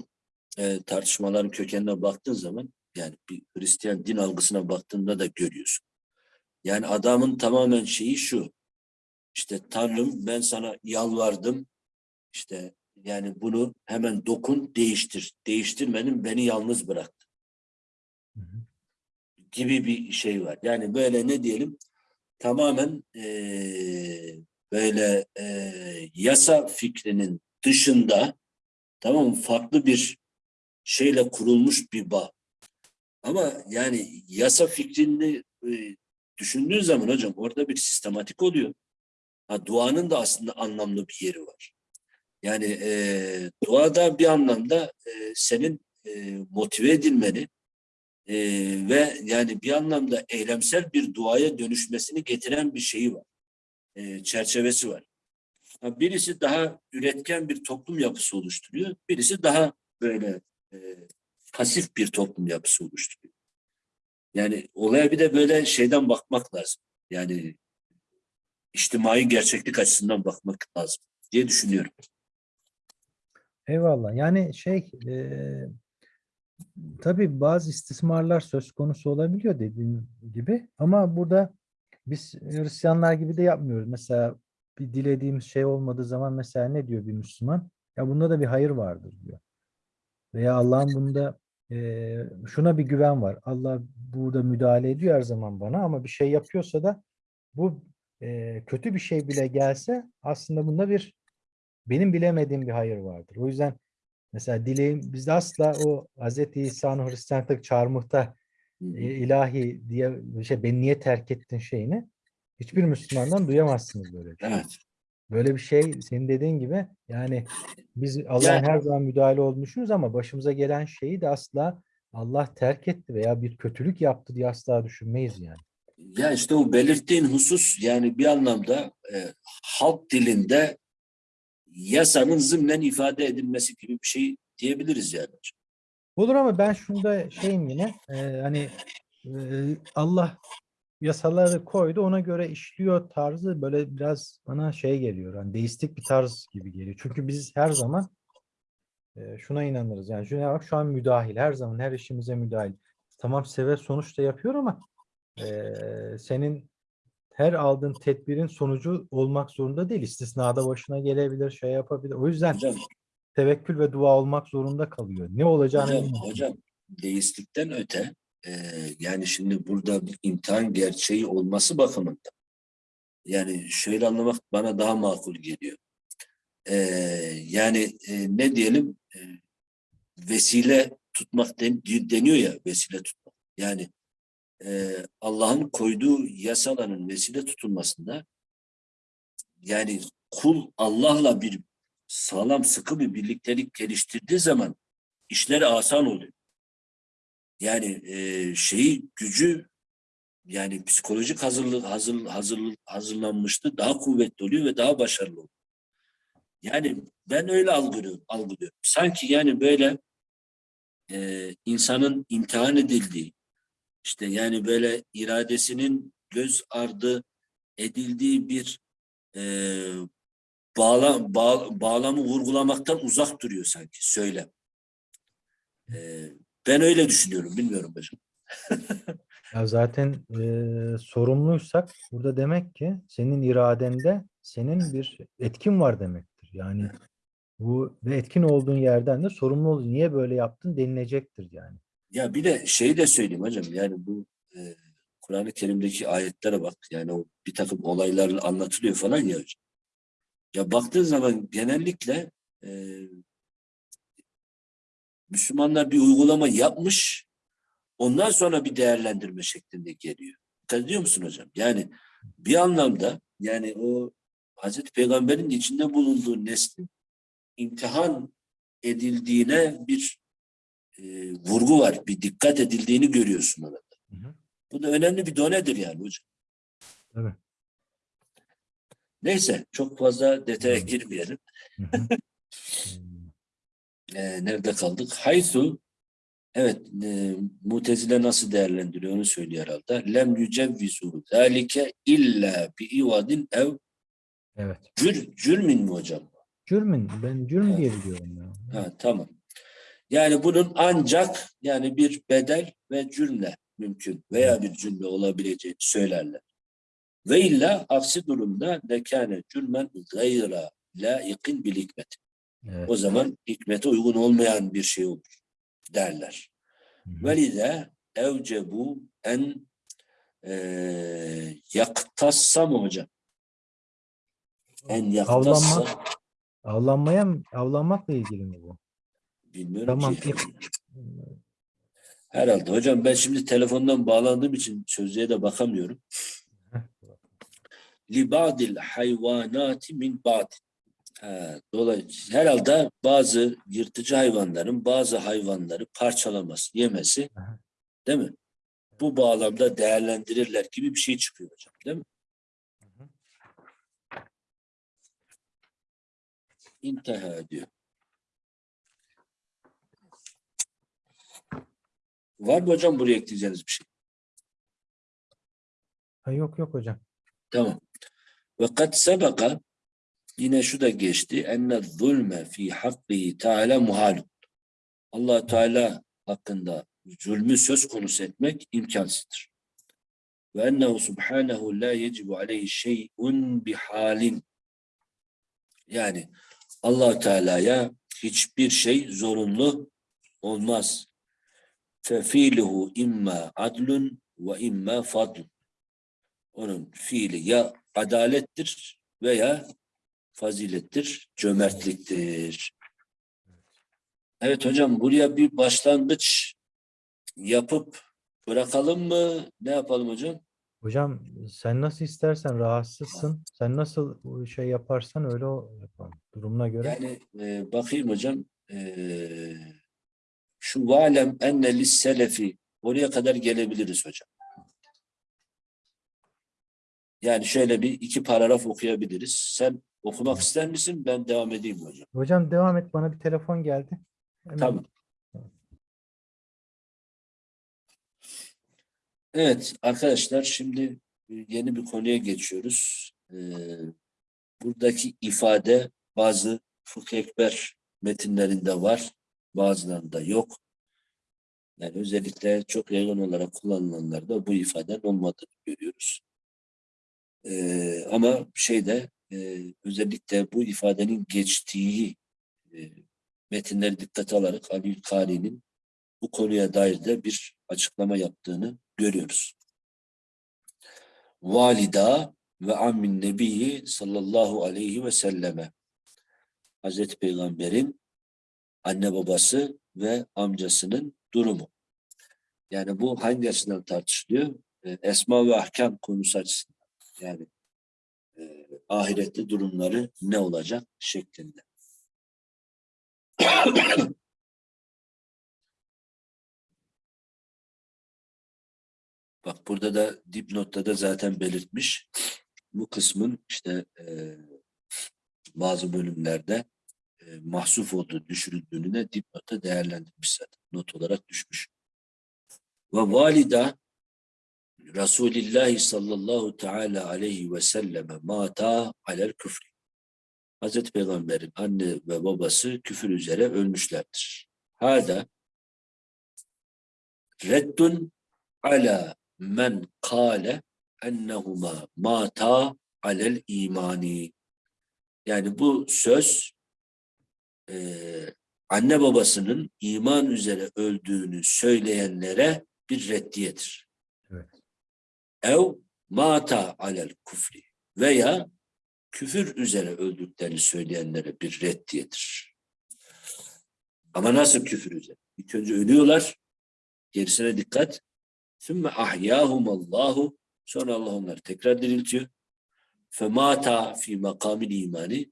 A: e, tartışmaların kökenine baktığın zaman yani bir Hristiyan din algısına baktığında da görüyorsun. Yani adamın tamamen şeyi şu. İşte Tanrım ben sana yalvardım. İşte yani bunu hemen dokun değiştir. Değiştirmenin beni yalnız bırak
B: Hı hı.
A: gibi bir şey var. Yani böyle ne diyelim tamamen eee, böyle eee, yasa fikrinin dışında tamam farklı bir şeyle kurulmuş bir bağ. Ama yani yasa fikrini eee, düşündüğün zaman hocam orada bir sistematik oluyor. Ha, duanın da aslında anlamlı bir yeri var. Yani eee duada bir anlamda eee, senin eee, motive edilmeni, ee, ve yani bir anlamda eylemsel bir duaya dönüşmesini getiren bir şeyi var. Ee, çerçevesi var. Birisi daha üretken bir toplum yapısı oluşturuyor. Birisi daha böyle e, pasif bir toplum yapısı oluşturuyor. Yani olaya bir de böyle şeyden bakmak lazım. Yani içtimai gerçeklik açısından bakmak lazım diye düşünüyorum.
B: Eyvallah. Yani şey e, tabii bazı istismarlar söz konusu olabiliyor dediğin gibi ama burada biz Hristiyanlar gibi de yapmıyoruz. Mesela bir dilediğimiz şey olmadığı zaman mesela ne diyor bir Müslüman? Ya bunda da bir hayır vardır diyor. Veya Allah'ın bunda e, şuna bir güven var. Allah burada müdahale ediyor her zaman bana ama bir şey yapıyorsa da bu e, kötü bir şey bile gelse aslında bunda bir benim bilemediğim bir hayır vardır. O yüzden mesela dileğim bizde asla o Hz. İsa'nın Hristiyanlık çarmıhta e, ilahi diye şey beni niye terk ettin şeyini hiçbir Müslümandan duyamazsınız böyle bir şey.
A: Evet.
B: Böyle bir şey senin dediğin gibi yani biz Allah'ın
A: Yani-
B: her zaman müdahale düşünürüz ama başımıza gelen şeyi de asla Allah terk etti veya bir kötülük yaptı diye asla düşünmeyiz yani.
A: Ya işte o belirttiğin husus yani bir anlamda e, halk dilinde yasanın zımnen ifade edilmesi gibi bir şey diyebiliriz yani.
B: Olur ama ben şunda şeyim yine e, hani e, Allah yasaları koydu ona göre işliyor tarzı böyle biraz bana şey geliyor. Hani deistik bir tarz gibi geliyor. Çünkü biz her zaman e, şuna inanırız. Yani Cenab-ı Hak şu an müdahil. Her zaman her işimize müdahil. Tamam sebep sonuç da yapıyor ama e, senin her aldığın tedbirin sonucu olmak zorunda değil. İstisnada başına gelebilir, şey yapabilir. O yüzden
A: Hocam,
B: tevekkül ve dua olmak zorunda kalıyor. Ne olacağını
A: hocam,
B: bilmiyorsun.
A: hocam deistlikten öte e, yani şimdi burada bir imtihan gerçeği olması bakımından yani şöyle anlamak bana daha makul geliyor. E, yani e, ne diyelim e, vesile tutmak den- deniyor ya vesile tutmak. Yani e, Allah'ın koyduğu yasaların vesile tutulmasında yani kul Allah'la bir sağlam sıkı bir birliktelik geliştirdiği zaman işleri asan oluyor. Yani e, şeyi gücü yani psikolojik hazırlık hazır, hazır, hazırlanmıştı daha kuvvetli oluyor ve daha başarılı oluyor. Yani ben öyle algılıyorum, algılıyorum. Sanki yani böyle e, insanın imtihan edildiği, işte yani böyle iradesinin göz ardı edildiği bir e, bağla, bağ- bağlamı vurgulamaktan uzak duruyor sanki söylem. E, ben öyle düşünüyorum, bilmiyorum hocam.
B: Ya zaten eee, sorumluysak burada demek ki senin iradende senin bir etkin var demektir. Yani bu ve etkin olduğun yerden de sorumlu olduğun niye böyle yaptın denilecektir yani.
A: Ya bir de şeyi de söyleyeyim hocam yani bu e, Kur'an-ı Kerim'deki ayetlere bak yani o bir takım olaylar anlatılıyor falan ya hocam. Ya baktığın zaman genellikle e, Müslümanlar bir uygulama yapmış ondan sonra bir değerlendirme şeklinde geliyor. Dikkat ediyor musun hocam? Yani bir anlamda yani o Hazreti Peygamber'in içinde bulunduğu neslin imtihan edildiğine bir e, vurgu var. Bir dikkat edildiğini görüyorsun orada.
B: Hı hı.
A: Bu da önemli bir donedir yani hocam.
B: Evet.
A: Neyse çok fazla detaya girmeyelim.
B: Hı hı.
A: Ee, nerede kaldık? Haythu evet e, Mutezile nasıl değerlendiriyor onu söylüyor herhalde. Lem yücevvizu zalike illa bi ivadin ev
B: Evet.
A: cür, cürmin mi hocam?
B: Cürmün ben cürm
A: Evet.
B: diye biliyorum ya.
A: Ha, tamam. Yani bunun ancak yani bir bedel ve cümle mümkün veya bir cümle olabileceğini söylerler. Ve illa aksi durumda lekâne cürmen gayra laikin bil hikmet.
B: Evet.
A: O zaman hikmete uygun olmayan bir şey olur derler.
B: Hı hı.
A: Ve lize evcebu en eee yaktassa mı hocam? En yaktassa
B: Avlanma. Avlanmaya mı? Avlanmakla ilgili mi bu?
A: bilmiyorum
B: Tamam.
A: ki. Herhalde hocam ben şimdi telefondan bağlandığım için sözlüğe de bakamıyorum. Libadil hayvanati min ba'd. Ha, Dolayısıyla herhalde bazı yırtıcı hayvanların bazı hayvanları parçalaması, yemesi değil mi? Bu bağlamda değerlendirirler gibi bir şey çıkıyor hocam değil mi? İnteha diyor. Var mı hocam buraya ekleyeceğiniz bir şey?
B: Ha, yok yok hocam.
A: Tamam. Ve kad sebeka yine şu da geçti. Enne zulme fi hakkihi teala muhalun. allah Teala hakkında zulmü söz konusu etmek imkansızdır. Ve ennehu subhanehu la yecibu aleyhi şey'un bihalin. Yani allah Teala'ya hiçbir şey zorunlu olmaz. Fefiluhu imma adlun ve imma fadlun. Onun fiili ya adalettir veya fazilettir, cömertliktir. Evet hocam buraya bir başlangıç yapıp bırakalım mı? Ne yapalım hocam?
B: Hocam sen nasıl istersen rahatsızsın. Sen nasıl şey yaparsan öyle o yapalım. Durumuna göre.
A: Yani e, bakayım hocam. E, şu valem enne lis selefi oraya kadar gelebiliriz hocam. Yani şöyle bir iki paragraf okuyabiliriz. Sen okumak ister misin? Ben devam edeyim mi hocam.
B: Hocam devam et bana bir telefon geldi. Hemen-
A: Tamam. Evet arkadaşlar şimdi yeni bir konuya geçiyoruz. Ee, buradaki ifade bazı fıkıh ekber metinlerinde var, bazılarında yok. Yani özellikle çok yaygın olarak kullanılanlarda bu ifadenin olmadığını görüyoruz. Ee, ama şeyde e, özellikle bu ifadenin geçtiği e, metinleri dikkate alarak Ali Kari'nin bu konuya dair de bir açıklama yaptığını görüyoruz. Valida ve ammin nebiyyi sallallahu aleyhi ve selleme Hazreti Peygamber'in anne babası ve amcasının durumu. Yani bu hangi açıdan tartışılıyor? Esma ve ahkam konusu açısından. Yani e, ahirette durumları ne olacak şeklinde. Bak burada da dipnotta da zaten belirtmiş. Bu kısmın işte e, bazı bölümlerde e, mahsuf olduğu, düşürüldüğünü de dipnotta değerlendirmiş zaten. Not olarak düşmüş. Ve valida Resulullah sallallahu teala aleyhi ve selleme mata alel küfri. Hazreti Peygamber'in anne ve babası küfür üzere ölmüşlerdir. Hada reddun ala men kâle ennehuma mata alel imani. Yani bu söz eee, anne babasının iman üzere öldüğünü söyleyenlere bir reddiyedir. Ev mata alel kufri veya küfür üzere öldüklerini söyleyenlere bir reddiyedir. Ama nasıl küfür üzere? İlk önce ölüyorlar. Gerisine dikkat. Sümme ahyâhumallahu sonra Allah onları tekrar diriltiyor. Femata fi makamil imani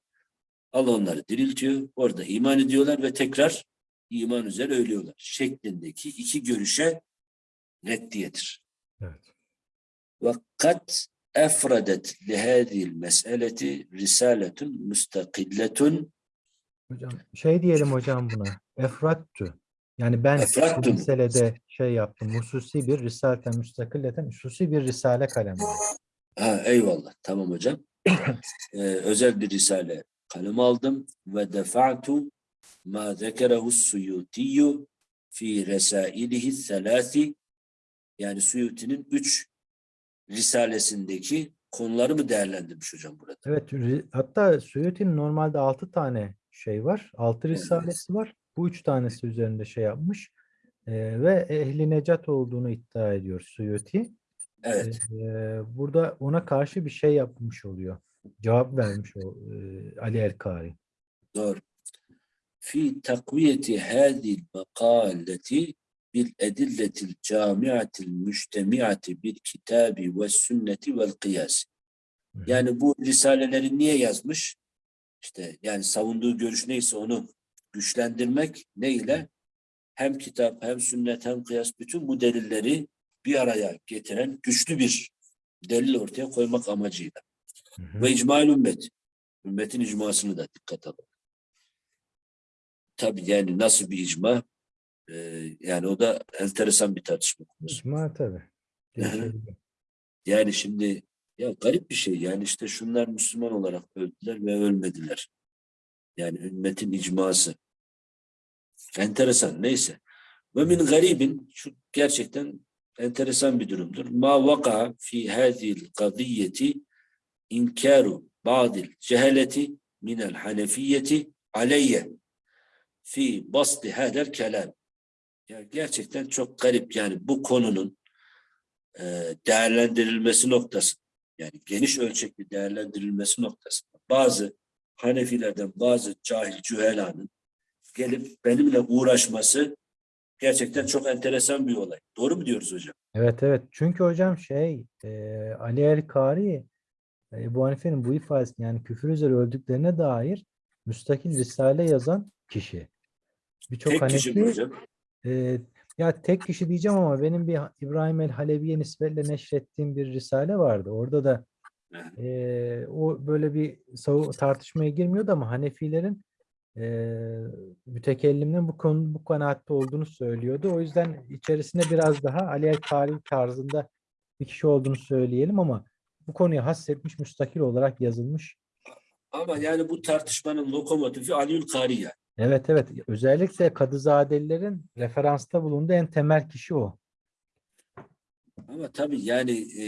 A: Allah onları diriltiyor. Orada iman ediyorlar ve tekrar iman üzere ölüyorlar. Şeklindeki iki görüşe reddiyedir.
B: Evet.
A: Kat efradet lihâzil meseleti risaletun müstakilletun
B: Hocam şey diyelim hocam buna. Efrattü. Yani ben
A: Efrattü
B: bu meselede şey yaptım. Hususi bir risaleten müstakilleten hususi bir risale kalemi.
A: Ha, eyvallah. Tamam hocam. Ee, özel bir risale kalem aldım ve defa'tu ma zekerehu suyutiyyu fi resailihi selasi yani Suyuti'nin üç risalesindeki konuları mı değerlendirmiş hocam burada?
B: Evet, hatta Suyuti'nin normalde 6 tane şey var. 6
A: Evet.
B: risalesi var. Bu üç tanesi üzerinde şey yapmış. Ee, ve ehli necat olduğunu iddia ediyor Suyuti.
A: Evet.
B: Ee, burada ona karşı bir şey yapmış oluyor. Cevap vermiş o e, Ali Erkari.
A: Doğru. Fi takviyeti hadil makaleti bil edilletil camiatil müştemiati bil kitabi ve sünneti vel kıyas. Yani bu risaleleri niye yazmış? İşte yani savunduğu görüş neyse onu güçlendirmek ne ile? Hem kitap hem sünnet hem kıyas bütün bu delilleri bir araya getiren güçlü bir delil ortaya koymak amacıyla.
B: Hı hı.
A: Ve icma ümmet. Ümmetin icmasını da dikkat alın. Tabii yani nasıl bir icma? Ee, yani o da enteresan bir tartışma konusu.
B: İcma tabii.
A: Yani şimdi ya garip bir şey. Yani işte şunlar Müslüman olarak öldüler ve ölmediler. Yani ümmetin icması. Enteresan. Neyse. Ve min garibin şu gerçekten enteresan bir durumdur. Ma vaka fi hadhihi kadiyeti inkaru ba'dil cehaleti minel hanefiyeti aleyye fi basti hadel kelam. Ya gerçekten çok garip yani bu konunun e, değerlendirilmesi noktası yani geniş ölçekli değerlendirilmesi noktasında bazı Hanefilerden bazı cahil cühelanın gelip benimle uğraşması gerçekten çok enteresan bir olay. Doğru mu diyoruz hocam?
B: Evet evet. Çünkü hocam şey e, Ali El-Kari e, Ebu Hanife'nin bu ifadesini yani küfür üzere öldüklerine dair müstakil risale yazan kişi. Birçok
A: kişi
B: Hanefi
A: hocam?
B: E, ya tek kişi diyeceğim ama benim bir İbrahim el-Halevi'ye nispetle neşrettiğim bir risale vardı. Orada da. Ee, o böyle bir tartışmaya girmiyordu ama Hanefilerin eee mütekellimin bu konu bu kanaatte olduğunu söylüyordu. O yüzden içerisinde biraz daha Ali el-Kari tarzında bir kişi olduğunu söyleyelim ama bu konuya hassetmiş, müstakil olarak yazılmış.
A: Ama yani bu tartışmanın lokomotifi Aliül Kari yani.
B: Evet evet. Özellikle Kadızadelilerin referansta bulunduğu en temel kişi o.
A: Ama tabii yani e,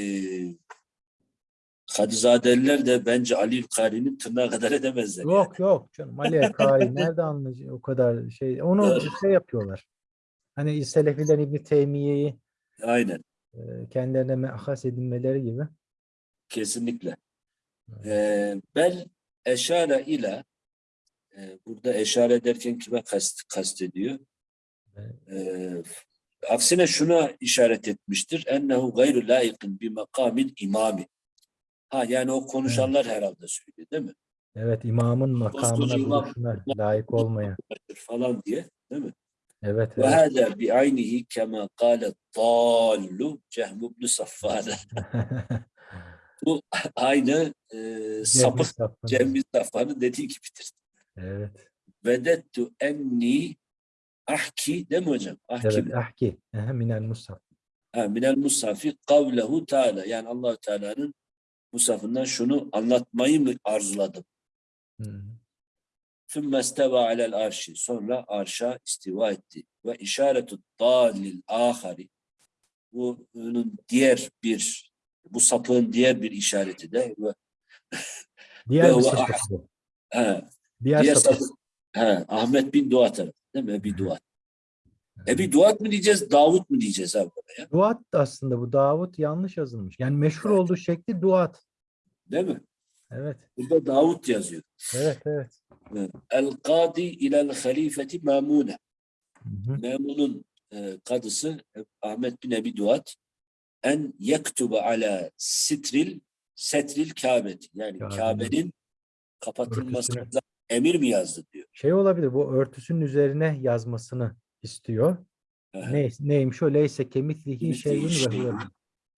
A: Kadızadeliler de bence Aliül Kari'nin tırnağı kadar edemezler. yani.
B: Yok yok canım. Ali el-Kari nerede anlayacak o kadar şey. Onu
A: Evet.
B: şey yapıyorlar. Hani Selefiler İbni Teymiye'yi
A: Aynen.
B: e, kendilerine mehas edinmeleri gibi.
A: Kesinlikle. Ee, bel eşare ile e, burada eşare ederken kime kast, kastediyor?
B: Evet.
A: Ee, aksine şuna işaret etmiştir. Ennehu gayru layıkın bi makamil imami. Ha yani o konuşanlar herhalde söylüyor değil mi?
B: Evet imamın makamına duruşuna layık olmayan.
A: Falan diye değil mi?
B: Evet
A: Ve
B: evet.
A: hâzâ bi aynihi kema kâle dâllu Cehm ibn Saffâne. Bu aynı e, sapık
B: Sapık.
A: Cem bin Safvan'ın dediği gibidir.
B: Evet.
A: Vedettu enni ahki değil mi hocam? Ahki
B: Evet. Ahki. Aha, Minel Musaf.
A: ha, minel musafi kavlehu teala. Yani Allahu Teala'nın musafından şunu anlatmayı mı arzuladım? Sümme isteva alel arşi. Sonra arşa istiva etti. Ve işaretu dalil ahari. Bunun diğer bir bu sapığın diğer bir işareti de ve
B: Diğer
A: Ve
B: bir Diğer,
A: diğer
B: sapık.
A: sapık ha, Ahmet bin Duat tarafı değil mi? Ebi Duat. Ebi Duat mı diyeceğiz, Davut mu diyeceğiz abi buraya?
B: Duat da aslında bu. Davut yanlış yazılmış. Yani meşhur
A: Evet.
B: olduğu şekli Duat.
A: Değil mi?
B: Evet.
A: Burada Davut yazıyor.
B: Evet evet.
A: El kadi ilel halifeti
B: hı.
A: Mamun'un e, kadısı Ahmet bin Ebi Duat en yektuba ala sitril setril Kabe'ti. Yani
B: Kabe'nin
A: kapatılmasına. Emir mi yazdı diyor.
B: Şey olabilir bu örtüsünün üzerine yazmasını istiyor.
A: Aha.
B: Ne, neymiş o? Leyse kemitlihi
A: Kemitlihi
B: şeyin ve
A: şeyin.
B: huve.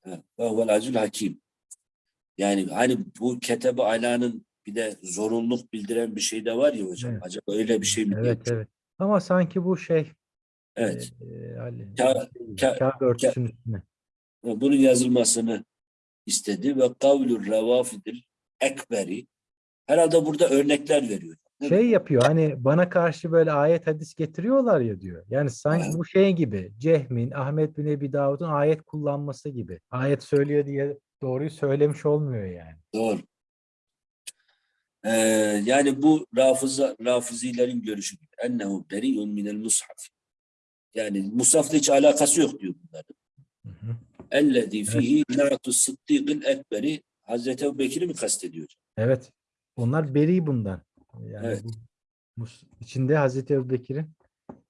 A: Ha, Ve huvel acil hakim. Yani hani bu ketebe alanın bir de zorunluluk bildiren bir şey de var ya hocam.
B: Evet.
A: Acaba öyle bir şey mi?
B: Evet
A: diyor?
B: evet. Ama sanki bu şey
A: Evet.
B: e, Ali, Kabe örtüsünün üstüne.
A: Bunun yazılmasını istedi ve kavlur revafidil ekberi. Herhalde burada örnekler veriyor.
B: Şey yapıyor hani bana karşı böyle ayet hadis getiriyorlar ya diyor. Yani sanki bu şey gibi Cehmin, Ahmet bin Ebi Davud'un ayet kullanması gibi. Ayet söylüyor diye doğruyu söylemiş olmuyor yani.
A: Doğru. Ee, yani bu rafıza, rafizilerin görüşü gibi. Ennehu beri'un minel mushaf. Yani musafla hiç alakası yok diyor bunların. Ellezî fihi na'tu sıddîkil ekberi Hazreti Ebu Bekir'i mi kastediyor?
B: Evet. Onlar beri bundan. Yani
A: Evet.
B: bu, içinde Hazreti Ebubekir'in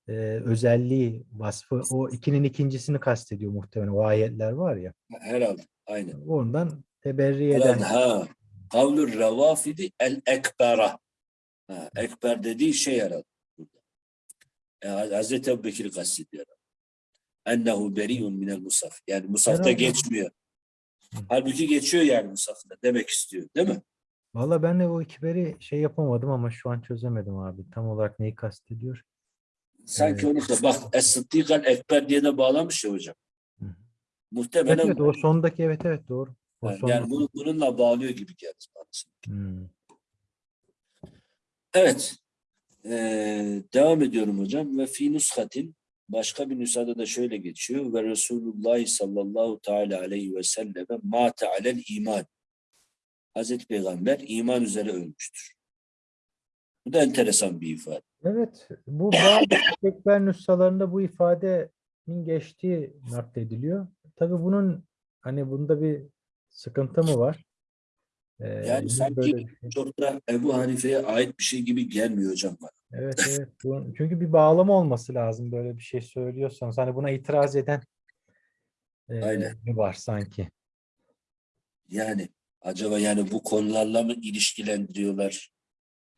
B: e, özelliği, vasfı o ikinin ikincisini kastediyor muhtemelen. O ayetler var ya.
A: Herhalde. Aynen.
B: Ondan teberri eden.
A: Ha. Kavlur revafidi el ekbera. Ha, ekber dediği şey herhalde. Yani Hazreti Ebu Bekir'i kastediyor. Ennehu beri'un minel musaf. Yani musafta
B: Herhalde.
A: geçmiyor. Halbuki geçiyor yani musafta demek istiyor. Değil mi?
B: Valla ben de o ikiberi şey yapamadım ama şu an çözemedim abi. Tam olarak neyi kastediyor?
A: Sanki
B: Evet.
A: onu da bak Es-Sıddîkal Ekber diye de bağlamış ya hocam.
B: Hı. Evet,
A: Muhtemelen
B: evet o sondaki evet evet doğru. O
A: yani,
B: sondaki.
A: bunu, bununla bağlıyor gibi geldi bana.
B: Hmm.
A: Evet. Ee, devam ediyorum hocam. Ve fi nushatin başka bir nüshada da şöyle geçiyor. Ve Resulullah sallallahu teala aleyhi ve selleme mate alel iman. Hazreti Peygamber iman üzere ölmüştür. Bu da enteresan bir ifade.
B: Evet, bu bazı tekber nüshalarında bu ifadenin geçtiği naklediliyor. Tabii bunun hani bunda bir sıkıntı mı var? Ee,
A: Yani sanki
B: böyle şey?
A: çok da Ebu Hanife'ye ait bir şey gibi gelmiyor hocam bana.
B: Evet evet. Bu, çünkü bir bağlama olması lazım böyle bir şey söylüyorsanız. Hani buna itiraz eden e,
A: Aynen.
B: mi var sanki?
A: Yani acaba yani bu konularla mı ilişkilendiriyorlar?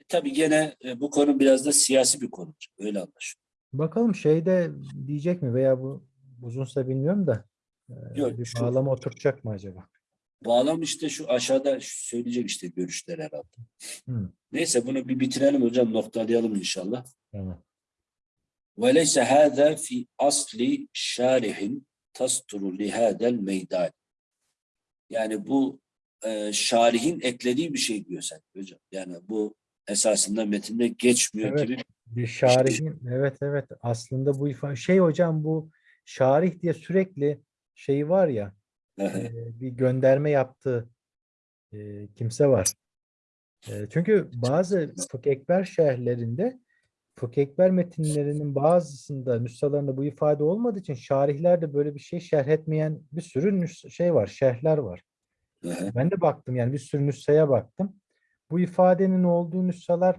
A: E, tabii gene e, bu konu biraz da siyasi bir konu. Öyle anlaşılıyor.
B: Bakalım şeyde diyecek mi veya bu uzunsa bilmiyorum da e,
A: Yok,
B: bir
A: şu-
B: bağlama oturacak mı acaba?
A: bağlam işte şu aşağıda söyleyecek işte görüşler herhalde.
B: Hı,
A: Neyse bunu bir bitirelim hocam noktalayalım inşallah.
B: tamam.
A: وليس هذا في أصل شارح تستر لهذا الميدان. Yani bu e, şarihin eklediği bir şey diyor sen hocam. Yani bu esasında metinde geçmiyor
B: Evet.
A: gibi.
B: Bir şarihin evet evet aslında bu ifade şey hocam bu şarih diye sürekli şey var ya e, bir gönderme yaptığı e, kimse var. E, çünkü bazı Fıkh Ekber şerhlerinde Fıkh Ekber metinlerinin bazısında nüshalarında bu ifade olmadığı için şarihlerde böyle bir şey şerh etmeyen bir sürü şey var, şerhler var. Ben de baktım yani bir sürü nüshaya baktım. Bu ifadenin olduğu nüshalar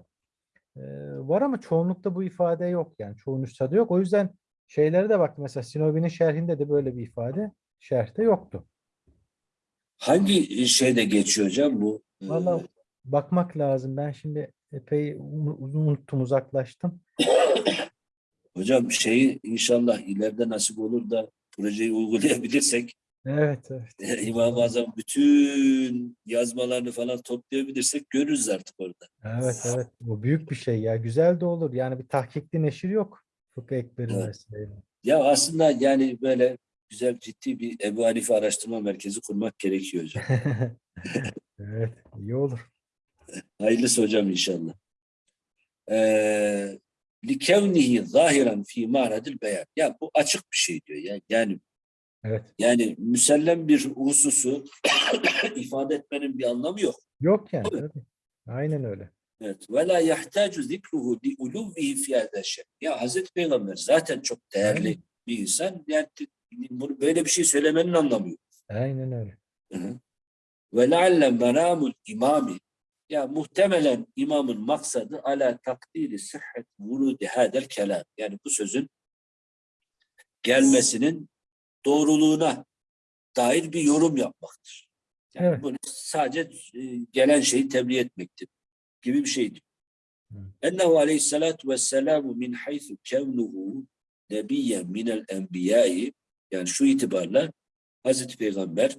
B: e, var ama çoğunlukta bu ifade yok yani çoğu nüshada yok. O yüzden şeylere de baktım mesela Sinobi'nin şerhinde de böyle bir ifade şerhte yoktu.
A: Hangi şeyde geçiyor hocam bu? e,
B: Vallahi bakmak lazım. Ben şimdi epey uzun unuttum, uzaklaştım.
A: Hocam şeyi inşallah ileride nasip olur da projeyi uygulayabilirsek
B: Evet, evet.
A: İmam-ı Azam bütün yazmalarını falan toplayabilirsek görürüz artık orada.
B: Evet, evet. Bu büyük bir şey ya. Güzel de olur. Yani bir tahkikli neşir yok. Fıkıh Ekber'in
A: Evet.
B: vesaire.
A: Ya aslında yani böyle güzel ciddi bir Ebu Hanife araştırma merkezi kurmak gerekiyor hocam.
B: Evet, iyi olur.
A: Hayırlısı hocam inşallah. Ee, likevnihi zahiren fi maradil beyan. Ya bu açık bir şey diyor. ya. Yani
B: Evet.
A: yani müsellem bir hususu ifade etmenin bir anlamı yok.
B: Yok yani. tabii. Aynen öyle.
A: Evet. Ve la yahtacu zikruhu li uluvihi fi şey. Ya Hazreti Peygamber zaten çok değerli
B: Aynen.
A: bir insan. Yani bunu böyle bir şey söylemenin anlamı yok.
B: Aynen öyle.
A: Ve lealle menamul imami ya muhtemelen imamın maksadı ala takdiri sıhhat vurudi hadel kelam. Yani bu sözün gelmesinin doğruluğuna dair bir yorum yapmaktır. Yani
B: Evet.
A: bunu sadece e, gelen şeyi tebliğ etmektir gibi bir şeydir. Ennehu aleyhissalatu vesselamu min haythu kevnuhu nebiyyen minel enbiyai yani şu itibarla Hazreti Peygamber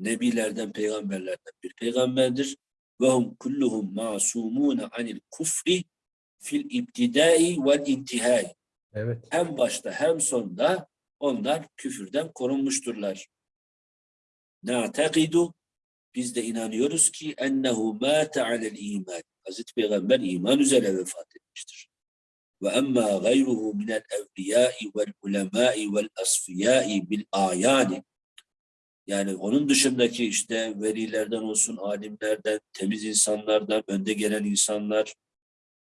A: nebilerden peygamberlerden bir peygamberdir ve hum kulluhum masumune anil kufri fil ibtidai vel intihai
B: Evet.
A: hem başta hem sonda onlar küfürden korunmuşturlar. Na'takidu biz de inanıyoruz ki ennehu mâte alel iman. Hazreti Peygamber iman üzere vefat etmiştir. Ve emma gayruhu minel evliyâi vel ulemâi vel asfiyâi bil âyâni. Yani onun dışındaki işte velilerden olsun, alimlerden, temiz insanlardan, önde gelen insanlar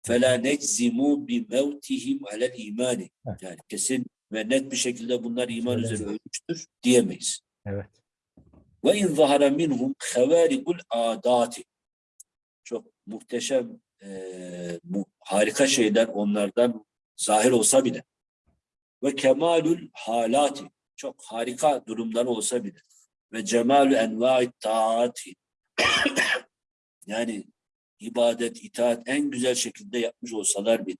A: فَلَا نَجْزِمُوا بِمَوْتِهِمْ عَلَى الْا۪يمَانِ
B: Heh.
A: Yani kesin ve net bir şekilde bunlar iman
B: evet.
A: üzere ölmüştür diyemeyiz.
B: Evet.
A: Ve in zahara minhum havarikul adati. Çok muhteşem e, mu, harika şeyler onlardan zahir olsa bile. Ve kemalül halati. Çok harika durumları olsa bile. Ve cemalü envai taati. yani ibadet, itaat en güzel şekilde yapmış olsalar bile.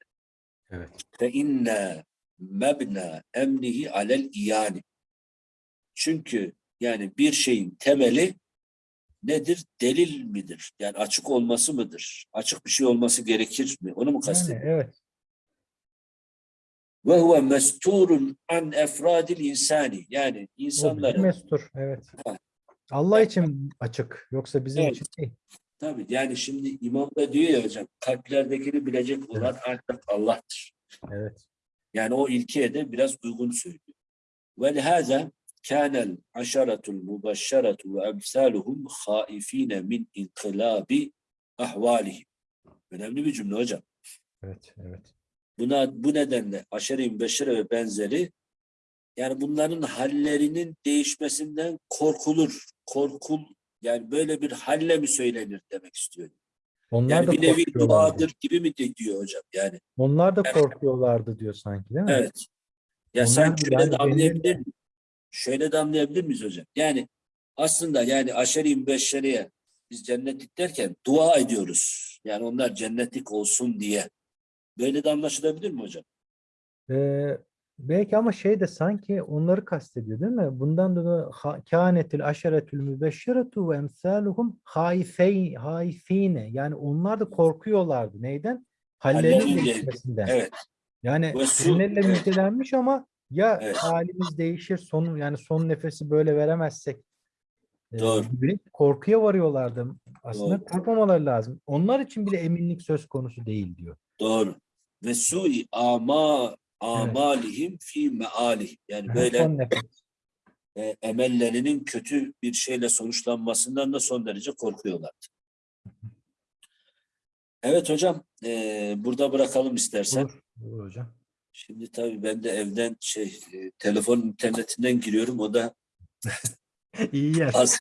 B: Evet.
A: Fe inne mebna emnihi alel iyani. Çünkü yani bir şeyin temeli nedir? Delil midir? Yani açık olması mıdır? Açık bir şey olması gerekir mi? Onu mu
B: Yani,
A: kastediyor?
B: evet.
A: Ve huve mesturun an efradil insani. Yani insanların
B: mestur. Evet.
A: Ha.
B: Allah için açık. Yoksa bizim
A: Evet.
B: için değil.
A: tabii yani şimdi imam da diyor ya hocam kalplerdekini bilecek olan ancak Allah'tır.
B: Evet.
A: Yani o ilkeye de biraz uygun söylüyor. وَلِهَذَا كَانَ الْعَشَرَةُ الْمُبَشَّرَةُ وَاَمْثَالُهُمْ خَائِف۪ينَ مِنْ اِنْقِلَابِ ahvalihim. Önemli bir cümle hocam.
B: Evet. Evet.
A: Buna bu nedenle aşere-i mübeşşere ve benzeri yani bunların hallerinin değişmesinden korkulur. Korkul yani böyle bir halle mi söylenir demek istiyor.
B: Onlar
A: Yani
B: da
A: bir nevi duadır gibi mi diyor hocam yani.
B: Onlar da korkuyorlardı diyor sanki değil mi?
A: Evet. Ya
B: Onlar da
A: şöyle
B: yani
A: de anlayabilir
B: benim-
A: miyiz? Şöyle de anlayabilir miyiz hocam? Yani aslında yani aşeri mübeşşeriye biz cennetlik derken dua ediyoruz. Yani onlar cennetlik olsun diye. Böyle de anlaşılabilir mi hocam?
B: Ee, Belki ama şey de sanki onları kastediyor değil mi? Bundan dolayı kânetil aşeretül mübeşşeretu ve emsâluhum haifey, haifine. Yani onlar da korkuyorlardı. Neyden? Hallerinin değişmesinden.
A: Evet.
B: Yani cennetle
A: evet.
B: müjdelenmiş ama ya
A: Evet.
B: halimiz değişir son yani son nefesi böyle veremezsek e,
A: Doğru.
B: gibi korkuya varıyorlardı. Aslında
A: Doğru.
B: korkmamaları lazım. Onlar için bile eminlik söz konusu değil diyor.
A: Doğru. Ve sui ama amalihim fi mealihim. Yani böyle e, emellerinin kötü bir şeyle sonuçlanmasından da son derece korkuyorlardı. Evet hocam, e, burada bırakalım istersen.
B: Olur, olur hocam.
A: Şimdi tabii ben de evden şey, e, telefon internetinden giriyorum. O da
B: İyi yer.
A: az